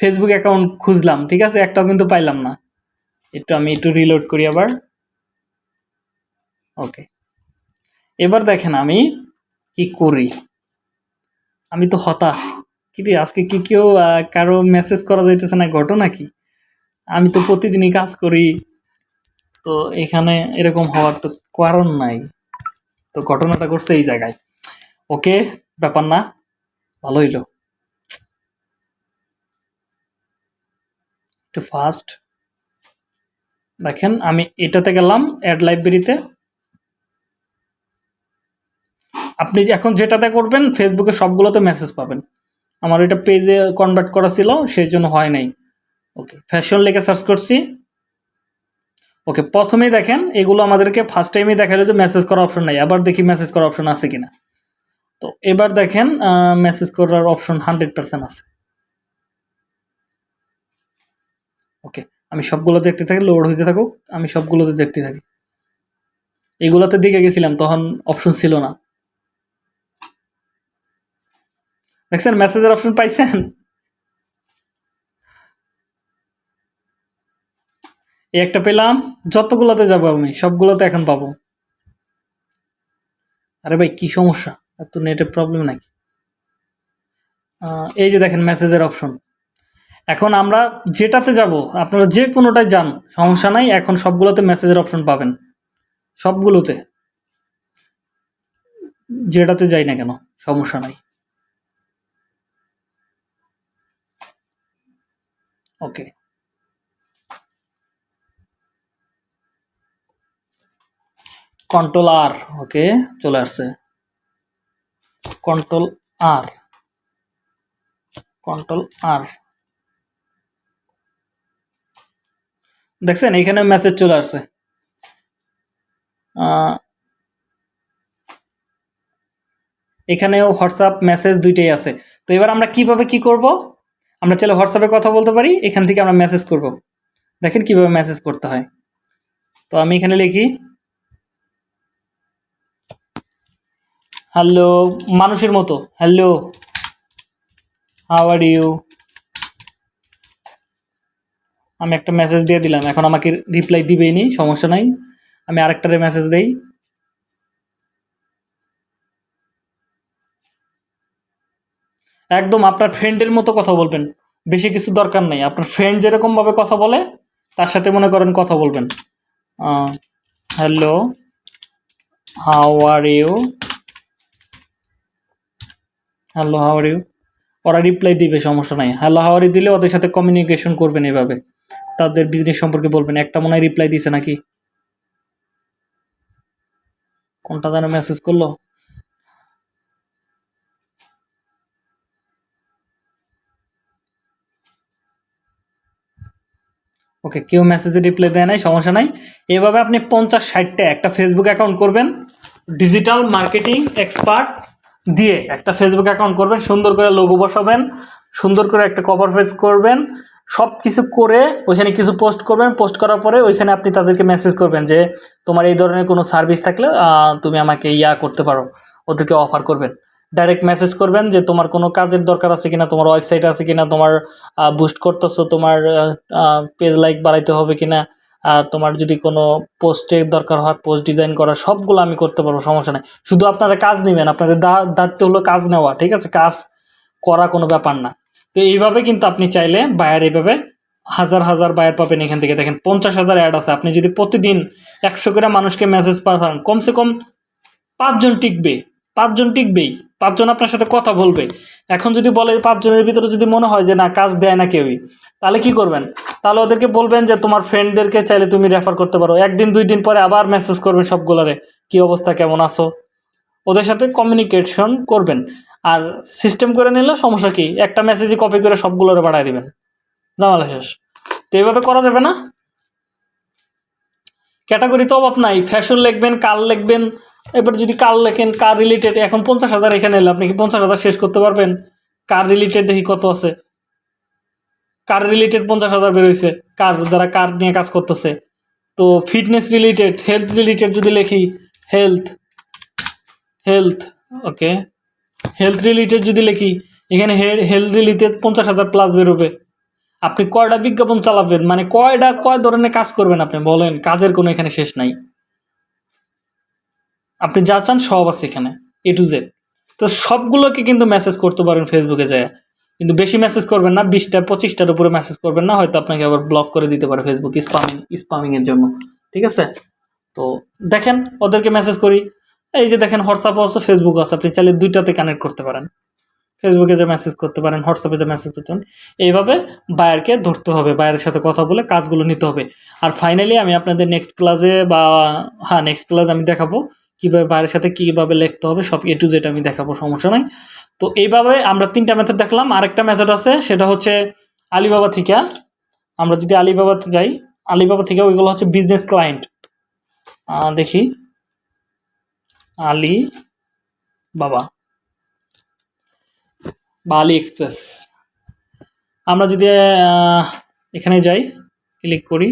S1: ফেসবুক অ্যাকাউন্ট খুঁজলাম, ঠিক আছে? একটাও কিন্তু পাইলাম না। একটু আমি একটু রিলোড করি আবার। ওকে এবার দেখেন আমি কি করি? আমি তো হতাশ। কি আজকে কি কেউ কারও মেসেজ করা যাইতেছে না, ঘটনা কি আমি তো প্রতিদিনই কাজ করি। তো এখানে এরকম হওয়ার তো কারণ নাই। তো ঘটনাটা করছে এই জায়গায়। ওকে, ব্যাপার না, ভালো হইল। একটু ফাস্ট দেখেন, আমি এটাতে গেলাম অ্যাড লাইব্রেরিতে আপনি এখন যেটাতে করবেন ফেসবুকে সবগুলোতে মেসেজ পাবেন। আমার এটা পেজে কনভার্ট করা ছিল, সেই জন্য হয় নাই। ওকে ফ্যাশন লিখে সার্চ করছি। ওকে প্রথমেই দেখেন, এগুলো আমাদেরকে ফার্স্ট টাইমেই দেখাল যে মেসেজ করার অপশন নাই, আবার দেখি মেসেজ করার অপশন আছে কিনা। তো এবার দেখেন মেসেজ করার অপশন হান্ড্রেড পার্সেন্ট আছে। ওকে আমি সবগুলো দেখতে থাকি লোড হইতে থাকুক, আমি সবগুলোতে দেখতে থাকি। এগুলোতে দিকে গেছিলাম, তখন অপশন ছিল না। দেখছেন মেসেজের অপশন পাইছেন? এই একটা পেলাম, যতগুলোতে যাব আমি, সবগুলোতে এখন পাবো। আরে ভাই, কি সমস্যা? এত নেটের প্রবলেম নাকি? এই যে দেখেন মেসেজের অপশন এখন আমরা যেটাতে যাব, আপনারা যে কোনোটায় যান, সমস্যা নাই, এখন সবগুলোতে মেসেজের অপশন পাবেন। সবগুলোতে। যেটাতে যাই না কেন, সমস্যা নাই। ওকে কন্ট্রোল আর ওকে চলে আসছে। কন্ট্রোল আর কন্ট্রোল আর দেখছেন, এখানে মেসেজ চলে আসছে। এখানেও হোয়াটসঅ্যাপ মেসেজ দুইটাই আছে। তো এবার আমরা কীভাবে কি করব? আমরা চাইলে হোয়াটসঅ্যাপে কথা বলতে পারি, এখান থেকে আমরা মেসেজ করব। দেখেন কীভাবে মেসেজ করতে হয়। তো আমি এখানে লিখি হ্যালো মানুষের মতো। হ্যালো হাউ আর ইউ আমি একটা মেসেজ দিয়ে দিলাম। এখন আমাকে রিপ্লাই দিবেই নি, সমস্যা নাই। আমি আরেকটারে মেসেজ দেই। একদম আপনার ফ্রেন্ডের মতো কথা বলবেন। বেশি কিছু দরকার নেই। আপনার ফ্রেন্ড যেরকমভাবে কথা বলে, তার সাথে মনে করেন কথা বলবেন। Hello how are you hello how are you ওরা রিপ্লাই দিবে, সমস্যা নাই। হ্যালো ইউ দিলে ওদের সাথে কমিউনিকেশন করবেন এভাবে। তাদের বিজনেস সম্পর্কে বলবেন। একটা মনে হয় রিপ্লাই দিছে নাকি? কোনটা যেন মেসেজ করল? ওকে কেউ মেসেজে রিপ্লাই দেয় নাই, সমস্যা নাই। এভাবে আপনি পঞ্চাশ ষাটটা একটা ফেসবুক অ্যাকাউন্ট করবেন। ডিজিটাল মার্কেটিং এক্সপার্ট দিয়ে একটা ফেসবুক অ্যাকাউন্ট করবেন, সুন্দর করে লোগো বসাবেন, সুন্দর করে একটা কভার পেজ করবেন সব কিছু করে ওইখানে কিছু পোস্ট করবেন পোস্ট করার পরে ওইখানে আপনি তাদেরকে মেসেজ করবেন যে, তোমার এই ধরনের কোনো সার্ভিস থাকলে তুমি আমাকে ইয়া করতে পারো, ওদেরকে অফার করবেন। ডাইরেক্ট মেসেজ করবেন যে, তোমার কোনো কাজের দরকার আছে কিনা, তোমার ওয়েবসাইট আছে কিনা, তোমার বুস্ট করতেছো, তোমার পেজ লাইক বাড়াইতে হবে কিনা আর তোমার যদি কোনো পোস্টের দরকার হয় পোস্ট ডিজাইন করা, সবগুলো আমি করতে পারব, সমস্যা নেই। শুধু আপনারা কাজ নেবেন, আপনাদের দায়িত্ব হলো কাজ নেওয়া, ঠিক আছে? কাজ করা কোনো ব্যাপার না। তো এইভাবে কিন্তু আপনি চাইলে বায়ার এইভাবে হাজার হাজার বায়ার পাবেন এখান থেকে। দেখেন, পঞ্চাশ হাজার অ্যাড আছে। আপনি যদি প্রতিদিন একশো করে মানুষকে মেসেজ পাঠান, কমসে কম পাঁচজন টিকবে। পাঁচজন টিকবেই, পাঁচজন আপনার সাথে কথা বলবে। এখন যদি বলে পাঁচজনের ভিতরে যদি মনে হয় যে না, কাজ দেয় না কেউই, তাহলে কি করবেন? তাহলে ওদেরকে বলবেন যে, তোমার ফ্রেন্ডদেরকে চাইলে তুমি রেফার করতে পারো। একদিন, দুই দিন পরে আবার মেসেজ করবেন সবগুলোরে, কি অবস্থা, কেমন আছো? ওদের সাথে কমিউনিকেশন করবেন। আর সিস্টেম করে নিলে সমস্যা কি? একটা মেসেজই কপি করে সবগুলোরে পাঠিয়ে দিবেন। জামালা শেষ। তো এইভাবে করা যাবে না? ক্যাটাগরি তো অভাব নাই। ফ্যাশন লিখবেন, কাল লিখবেন এবার যদি কার লেখেন, কার রিলেটেড এখন পঞ্চাশ হাজার এখানে এলে আপনি কি পঞ্চাশ হাজার শেষ করতে পারবেন? কার রিলেটেড দেখি কত আছে? কার রিলেটেড পঞ্চাশ হাজার বেরোইছে? কার, যারা কার নিয়ে কাজ করতেছে। তো ফিটনেস রিলেটেড হেলথ রিলেটেড যদি লেখি health health okay health related যদি লেখি, এখানে হেলথ রিলেটেড পঞ্চাশ হাজার প্লাস বেরোবে। আপনি কয়টা বিজ্ঞাপন চালাবেন? মানে কয়টা, কয় ধরনের কাজ করবেন আপনি? বলেন, কাজের কোনো এখানে শেষ নাই। আপনি যা চান সব আছে এখানে এ টু জেড তো সবগুলোকে কিন্তু মেসেজ করতে পারেন ফেসবুকে যায়। কিন্তু বেশি মেসেজ করবেন না, বিশটা, পঁচিশটার উপরে মেসেজ করবেন না, হয়তো আপনাকে আবার ব্লক করে দিতে পারে ফেসবুক স্পামিং স্পামিংয়ের জন্য। ঠিক আছে? তো দেখেন, ওদেরকে মেসেজ করি। এই যে দেখেন হোয়াটসঅ্যাপ আছে ফেসবুক আছে, আপনি চাইলে দুইটাতে কানেক্ট করতে পারেন। ফেসবুকে যে মেসেজ করতে পারেন হোয়াটসঅ্যাপে যে মেসেজ করতে পারেন, এইভাবে বায়ারকে ধরতে হবে বায়ারের সাথে কথা বলে কাজগুলো নিতে হবে। আর ফাইনালি আমি আপনাদের নেক্সট ক্লাসে বা হ্যাঁ নেক্সট ক্লাস আমি দেখাবো কীভাবে বাইরের সাথে কীভাবে লিখতে হবে, সব এ টু জেড আমি দেখাবো, সমস্যা নাই। তো এইভাবে আমরা তিনটা মেথড দেখলাম। আরেকটা মেথড আছে, সেটা হচ্ছে আলিবাবা থেকে। আমরা যদি আলিবাবাতে যাই আলিবাবা থেকে ওইগুলো হচ্ছে বিজনেস ক্লায়েন্ট দেখি। আলি বাবা বা আলি এক্সপ্রেস আমরা যদি এখানে যাই ক্লিক করি।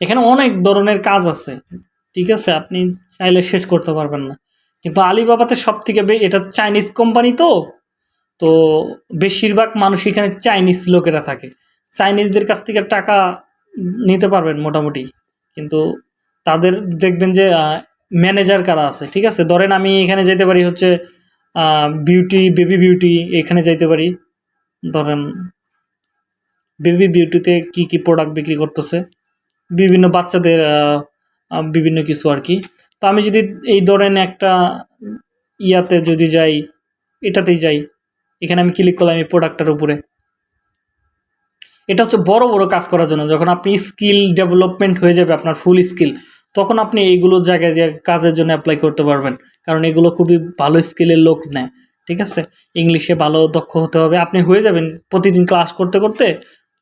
S1: এখানে অনেক ধরনের কাজ আছে, ঠিক আছে? আপনি চাইলে শেষ করতে পারবেন না। কিন্তু আলিবাবাতে সব থেকে এটা চাইনিজ কোম্পানি তো তো বেশিরভাগ মানুষ এখানে চাইনিজ লোকেরা থাকে। চাইনিজদের কাছ থেকে টাকা নিতে পারবেন মোটামুটি। কিন্তু তাদের দেখবেন যে ম্যানেজার কারা আছে, ঠিক আছে? ধরেন আমি এখানে যেতে পারি হচ্ছে বিউটি, বেবি বিউটি, এখানে যাইতে পারি। ধরেন, বেবি বিউটিতে কি কি প্রোডাক্ট বিক্রি করতেছে? বিভিন্ন বাচ্চাদের বিভিন্ন কিছু আর কি। তো আমি যদি এই ধরেন একটা ইয়াতে যদি যাই, এটাতেই যাই, এখানে আমি ক্লিক করলাম এই প্রোডাক্টটার উপরে। এটা হচ্ছে বড় বড় কাজ করার জন্য। যখন আপনি স্কিল ডেভেলপমেন্ট হয়ে যাবে আপনার ফুল স্কিল তখন আপনি এইগুলো জায়গায় যে কাজের জন্য অ্যাপ্লাই করতে পারবেন। কারণ এগুলো খুবই ভালো স্কিলের লোক নেয়, ঠিক আছে? ইংলিশে ভালো দক্ষ হতে হবে। আপনি হয়ে যাবেন প্রতিদিন ক্লাস করতে করতে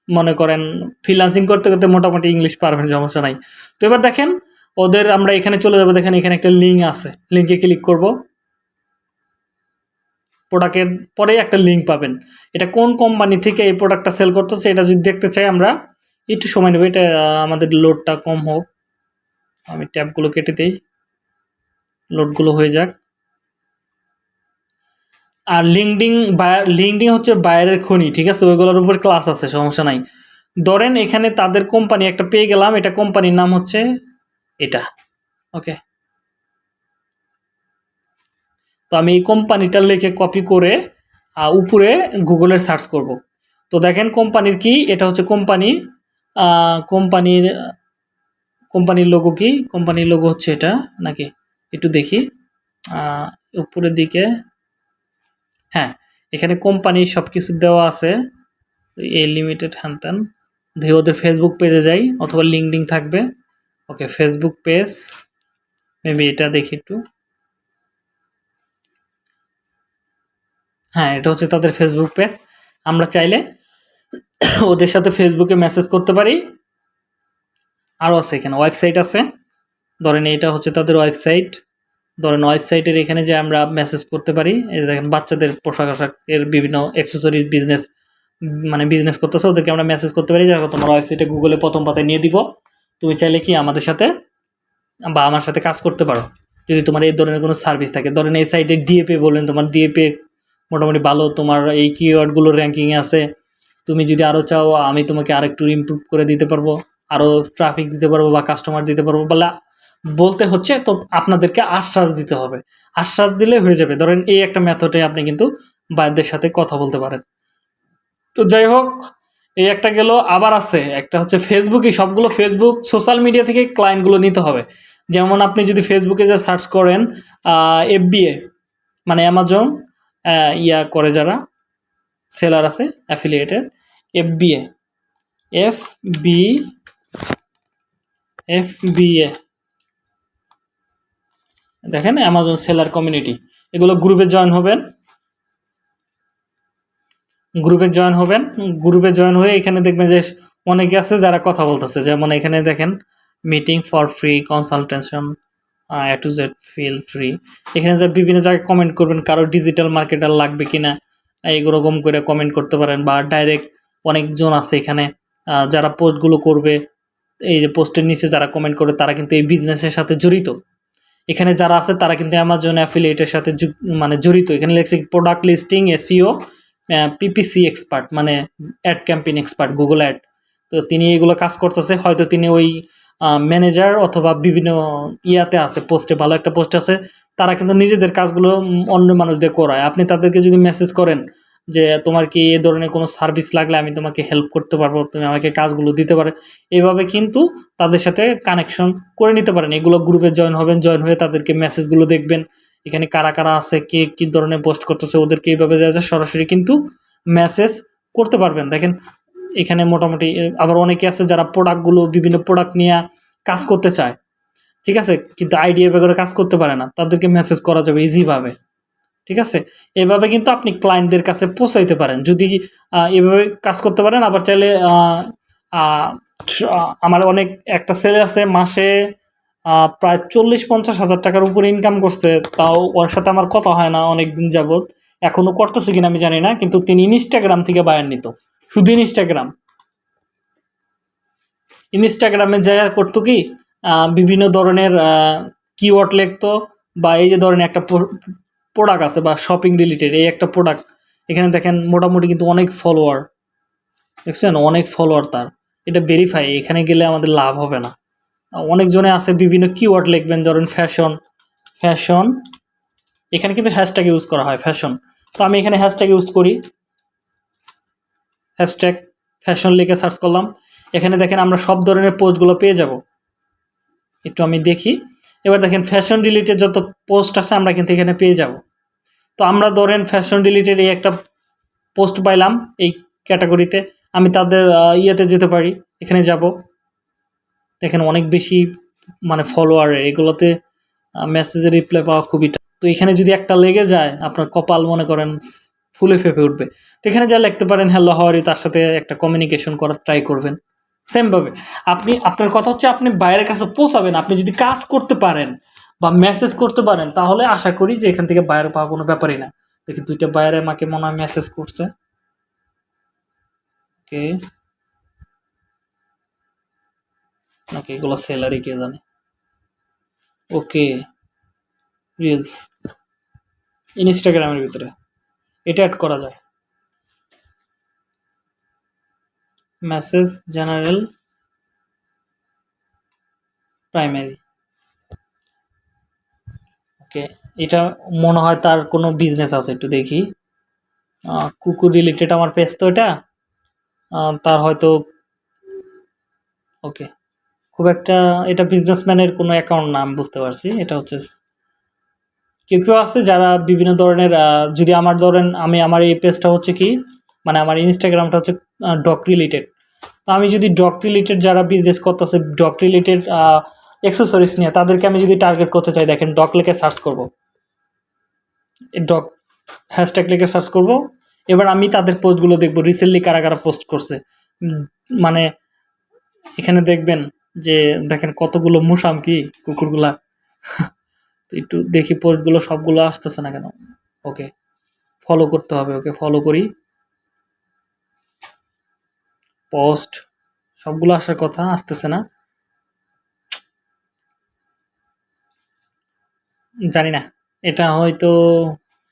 S1: মনে করেন ফ্রিলান্সিং করতে করতে মোটামুটি ইংলিশ পারবেন, সমস্যা নাই। তো এবার দেখেন, ওদের আমরা এখানে চলে যাব, দেখেন এখানে একটা লিঙ্ক আছে। লিঙ্কে ক্লিক করব। প্রোডাক্টের পরে একটা লিঙ্ক পাবেন। এটা কোন কোম্পানি থেকে এই প্রোডাক্টটা সেল করতেছে, এটা যদি দেখতে চাই আমরা, একটু সময় নেব, এটা আমাদের লোডটা কম হোক। আমি ট্যাবগুলো কেটে দিই। লোডগুলো হয়ে যাক। আর লিঙ্কডিং লিঙ্কডিং হচ্ছে বাইরের খনি, ঠিক আছে? ওইগুলোর উপর ক্লাস আছে, সমস্যা নাই। ধরেন এখানে তাদের কোম্পানি একটা পেয়ে গেলাম, এটা কোম্পানির নাম হচ্ছে এটা ওকে তো আমি এই কোম্পানিটা লিখে কপি করে উপরে গুগলে সার্চ করব। তো দেখেন কোম্পানির কি? এটা হচ্ছে কোম্পানি কোম্পানির কোম্পানির লোগো কি? কোম্পানির লোগো হচ্ছে এটা, নাকি? একটু দেখি। উপরের দিকে হ্যাঁ এখানে কোম্পানি সব কিছু দেওয়া আছে। এ লিমিটেড হ্যান ত্যান দিয়ে ওদের ফেসবুক পেজে যাই, অথবা লিঙ্কডিং থাকবে। ওকে ফেসবুক পেজ মেবি এটা দেখি একটু। হ্যাঁ এটা হচ্ছে তাদের ফেসবুক পেজ আমরা চাইলে ওদের সাথে ফেসবুকে মেসেজ করতে পারি। আরও আছে এখানে ওয়েবসাইট আছে। ধরেন এটা হচ্ছে তাদের ওয়েবসাইট ধরেন ওয়েবসাইটের এখানে যে আমরা মেসেজ করতে পারি, এই দেখেন বাচ্চাদের পোশাক আশাকের বিভিন্ন অ্যাক্সেসরিজ বিজনেস মানে বিজনেস করতেছে, ওদেরকে আমরা মেসেজ করতে পারি দেখো, তোমার ওয়েবসাইটে গুগলে প্রথম পাতায় নিয়ে দিব। তুমি চাইলে কি আমাদের সাথে বা আমার সাথে কাজ করতে পারো। যদি তোমার এই ধরনের কোনো সার্ভিস থাকে। ধরেন এই সাইটে ডিএপে বললেন, তোমার ডিএপে মোটামুটি ভালো, তোমার এই কিওয়ার্ডগুলো র্যাঙ্কিংয়ে আছে। তুমি যদি আরও চাও, আমি তোমাকে আরেকটু ইমপ্রুভ করে দিতে পারব আরও ট্রাফিক দিতে পারব বা কাস্টমার দিতে পারব। বলে বলতে হচ্ছে, তো আপনাদেরকে আশ্বাস দিতে হবে। আশ্বাস দিলে হয়ে যাবে। ধরেন এই একটা মেথডে আপনি কিন্তু বাইরদের সাথে কথা বলতে পারেন। তো যাই হোক, এই একটা গেল, আবার আছে। একটা হচ্ছে ফেসবুকই সবগুলো ফেসবুক সোশ্যাল মিডিয়া থেকে ক্লায়েন্টগুলো নিতে হবে। যেমন আপনি যদি ফেসবুকে যে সার্চ করেন এফ এফবিএ মানে অ্যামাজন ইয়া করে যারা সেলার আছে affiliated FBA F B F B A দেখেন অ্যামাজন সেলার কমিউনিটি এগুলো গ্রুপে জয়েন হবেন। গ্রুপে জয়েন হবেন। গ্রুপে জয়েন হয়ে এখানে দেখবেন যে অনেকে আছে যারা কথা বলতেছে। যেমন এখানে দেখেন meeting for free consultation A to Z feel free এখানে যে বিভিন্ন জায়গায় কমেন্ট করবেন, কারও ডিজিটাল মার্কেটার লাগবে কিনা, এইরকম করে কমেন্ট করতে পারেন বা ডাইরেক্ট অনেকজন আছে এখানে যারা পোস্টগুলো করবে, এই যে পোস্টের নিচে যারা কমেন্ট করবে তারা কিন্তু এই বিজনেসের সাথে জড়িত। এখানে যারা আছে, তারা কিন্তু অ্যামাজন অ্যাফিলিয়েটের সাথে মানে জড়িত। এখানে লেখছে product listing SEO PPC expert মানে ad campaign expert Google ad তো তিনি এগুলো কাজ করতেছে। হয়তো তিনি ওই ম্যানেজার অথবা বিভিন্ন ইয়াতে আছে পোস্টে ভালো একটা পোস্ট আছে। তারা কিন্তু নিজেদের কাজগুলো অন্য মানুষদের করায়। আপনি তাদেরকে যদি মেসেজ করেন যে তোমার কি এ ধরনের কোনো সার্ভিস লাগলে আমি তোমাকে হেল্প করতে পারব, তুমি আমাকে কাজগুলো দিতে পারে। এইভাবে কিন্তু তাদের সাথে কানেকশন করে নিতে পারেন। এগুলো গ্রুপে জয়েন হবেন জয়েন হয়ে তাদেরকে মেসেজগুলো দেখবেন। এখানে কারা কারা আছে, কে কী ধরনের পোস্ট করতেছে, ওদেরকে এইভাবে যা সরাসরি কিন্তু মেসেজ করতে পারবেন। দেখেন, এখানে মোটামুটি আবার অনেকে আছে যারা প্রোডাক্টগুলো বিভিন্ন প্রোডাক্ট নিয়ে কাজ করতে চায়। ঠিক আছে? কিন্তু আইডিয়া বেগরে কাজ করতে পারে না। তাদেরকে মেসেজ করা যাবে ইজিভাবে ঠিক আছে? এভাবে কিন্তু আপনি ক্লায়েন্টদের কাছে পৌঁছাইতে পারেন। যদি এভাবে কাজ করতে পারেন, আবার চাইলে আমার অনেক, একটা ছেলে আছে, মাসে প্রায় চল্লিশ পঞ্চাশ হাজার টাকার উপরে ইনকাম করছে। তাও ওর সাথে আমার কথা হয় না অনেক দিন যাবৎ। এখনও করতেছে কিনা আমি জানি না, কিন্তু তিনি ইনস্টাগ্রাম থেকে বায়ার নিত। শুধু ইনস্টাগ্রাম ইনস্টাগ্রামে যা করতো কি বিভিন্ন ধরনের কিওয়ার্ড লিখতো, বা এই যে ধরনের একটা প্রোডাক্ট আছে বা শপিং রিলেটেড এই একটা প্রোডাক্ট এখানে দেখেন মোটামুটি কিন্তু অনেক ফলোয়ার দেখছেন? অনেক ফলোয়ার তার। এটা ভেরিফাই এখানে গেলে আমাদের লাভ হবে না। অনেকজনে আছে বিভিন্ন কিওয়ার্ড লিখবেন, ধরেন ফ্যাশন ফ্যাশন এখানে কিন্তু হ্যাশট্যাগ ইউজ করা হয় ফ্যাশন তো আমি এখানে হ্যাশট্যাগ ইউজ করি। হ্যাশট্যাগ ফ্যাশন লিখে সার্চ করলাম। এখানে দেখেন আমরা সব ধরনের পোস্টগুলো পেয়ে যাব। একটু আমি দেখি। এবার দেখেন ফ্যাশন রিলেটেড যত পোস্ট আছে, আমরা কিন্তু এখানে পেয়ে যাব। তো আমরা ধরেন ফ্যাশন রিলেটেড এই একটা পোস্ট পাইলাম এই ক্যাটাগরিতে আমি তাদের ইয়েতে যেতে পারি, এখানে যাব। দেখেন অনেক বেশি মানে ফলোয়ার এগুলোতে মেসেজের রিপ্লাই পাওয়া খুবই তো এখানে যদি একটা লেগে যায়, আপনার কপাল মনে করেন ফুলে ফেপে উঠবে। তো এখানে যা লিখতে পারেন হ্যালো হাওয়ারি তার সাথে একটা কমিউনিকেশন করার ট্রাই করবেন। সেমভাবে। আপনি, আপনার কথা হচ্ছে আপনি বাইরের কাছে পৌঁছাবেন, আপনি যদি কাজ করতে পারেন বা মেসেজ করতে পারেন, তাহলে আশা করি যে এখান থেকে বাইরে পাওয়া কোনো ব্যাপারই না। দেখি দুইটা বাইরে আমাকে মনে হয় মেসেজ করছে। ওকে। ওকে, এগুলো স্যালারি কে জানে। ওকে। রিলস ইনস্টাগ্রামের ভিতরে। এটা অ্যাড করা যায়। Message general primary. ওকে, এটা মনে হয় তার কোনো বিজনেস আছে, একটু দেখি। কুকুর রিলেটেড আমার পেজ তো এটা। তার হয়তো, ওকে, খুব একটা এটা বিজনেসম্যানের কোনো অ্যাকাউন্ট না আমি বুঝতে পারছি। এটা হচ্ছে কেউ কেউ আছে যারা বিভিন্ন ধরনের যদি আমার ধরেন আমি আমার এই পেজটা হচ্ছে কি মানে আমার ইনস্টাগ্রামটা হচ্ছে ডক রিলেটেড তো আমি যদি ডক রিলেটেড যারা বিজনেস করতেছে ডক রিলেটেড অ্যাক্সেসরিজ নিয়ে, তাদেরকে আমি যদি টার্গেট করতে চাই, দেখেন ডক লিখে সার্চ করব। ডক হ্যাশট্যাগ লিখে সার্চ করব। এবার আমি তাদের পোস্টগুলো দেখব রিসেন্টলি কারা কারা পোস্ট করছে। মানে এখানে দেখবেন যে, দেখেন কতগুলো মুসাম কি, কুকুরগুলা। *laughs* একটু দেখি পোস্টগুলো সবগুলো আসতেছে না কেন। ওকে ফলো করতে হবে ওকে ফলো করি। পোস্ট, সবগুলো আসার কথা, আসতেছে না। জানি না, এটা হয়তো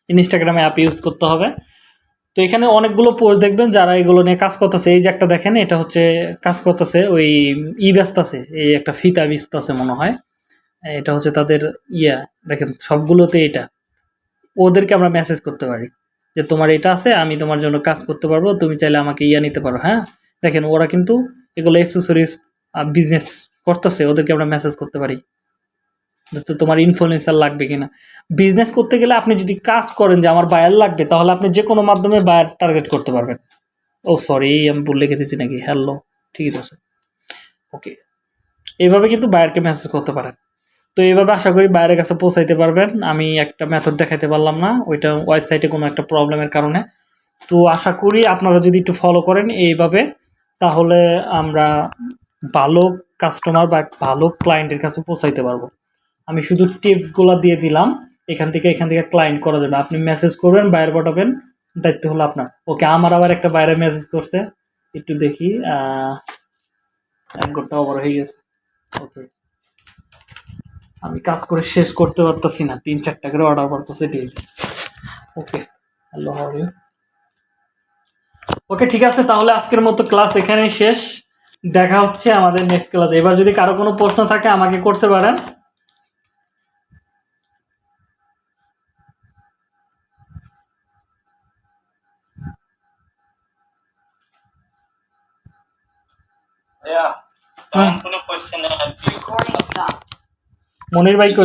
S1: ইনস্টাগ্রামে অ্যাপ ইউজ করতে হবে। তো এখানে অনেকগুলো পোস্ট দেখবেন যারা এগুলো নিয়ে কাজ করতেছে। এই যে একটা দেখেন, এটা হচ্ছে কাজ করতেছে, ওই ই ব্যস্তাছে এই একটা ফিতা বিস্তাছে মনে হয়। এটা হচ্ছে তাদের ইয়া, দেখেন সবগুলোতে এটা। ওদেরকে আমরা মেসেজ করতে পারি যে, তোমার এটা আছে, আমি তোমার জন্য কাজ করতে পারব, তুমি চাইলে আমাকে ইয়া নিতে পারো। হ্যাঁ? দেখেন, ওরা কিন্তু এগুলো অ্যাক্সেসরিজ বিজনেস করতেছে, ওদেরকে আমরা মেসেজ করতে পারি। তো তোমার ইনফ্লুয়েন্সার লাগবে কিনা। বিজনেস করতে গেলে আপনি যদি কাজ করেন যে আমার বায়ার লাগবে, তাহলে আপনি যে কোনো মাধ্যমে বায়ার টার্গেট করতে পারবেন। ও সরি আমি ভুল লিখে দিয়েছি নাকি? হ্যালো ঠিকই তো ওকে এইভাবে কিন্তু বায়ারকে মেসেজ করতে পারেন। তো এইভাবে আশা করি বাইরের কাছে পৌঁছাইতে পারবেন। আমি একটা মেথড দেখাইতে পারলাম না, ওইটা ওয়েবসাইটে কোনো একটা প্রবলেমের কারণে। তো আশা করি আপনারা যদি একটু ফলো করেন, এইভাবে তাহলে আমরা ভালো কাস্টমার বা ভালো ক্লায়েন্টের কাছে পৌঁছাইতে পারব। আমি শুধু টিপসগুলো দিয়ে দিলাম, এখান থেকে এখান থেকে ক্লায়েন্ট করা যাবে। আপনি মেসেজ করবেন, বাইরে পাঠাবেন, দায়িত্ব হলো আপনার। ওকে, আমার আবার একটা বাইরে মেসেজ করছে। একটু দেখি এক ওভার হয়ে গেছে। ওকে। আমি কাজ করে শেষ করতে পারতেছি না। তিন চারটা করে অর্ডার করতেছে daily okay hello how you okay ঠিক আছে তাহলে আজকের মতো ক্লাস এখানেই শেষ। দেখা হচ্ছে আমাদের নেক্সট ক্লাসে এবার যদি কারও কোনো প্রশ্ন থাকে আমাকে করতে পারেন. মনির ভাই কই?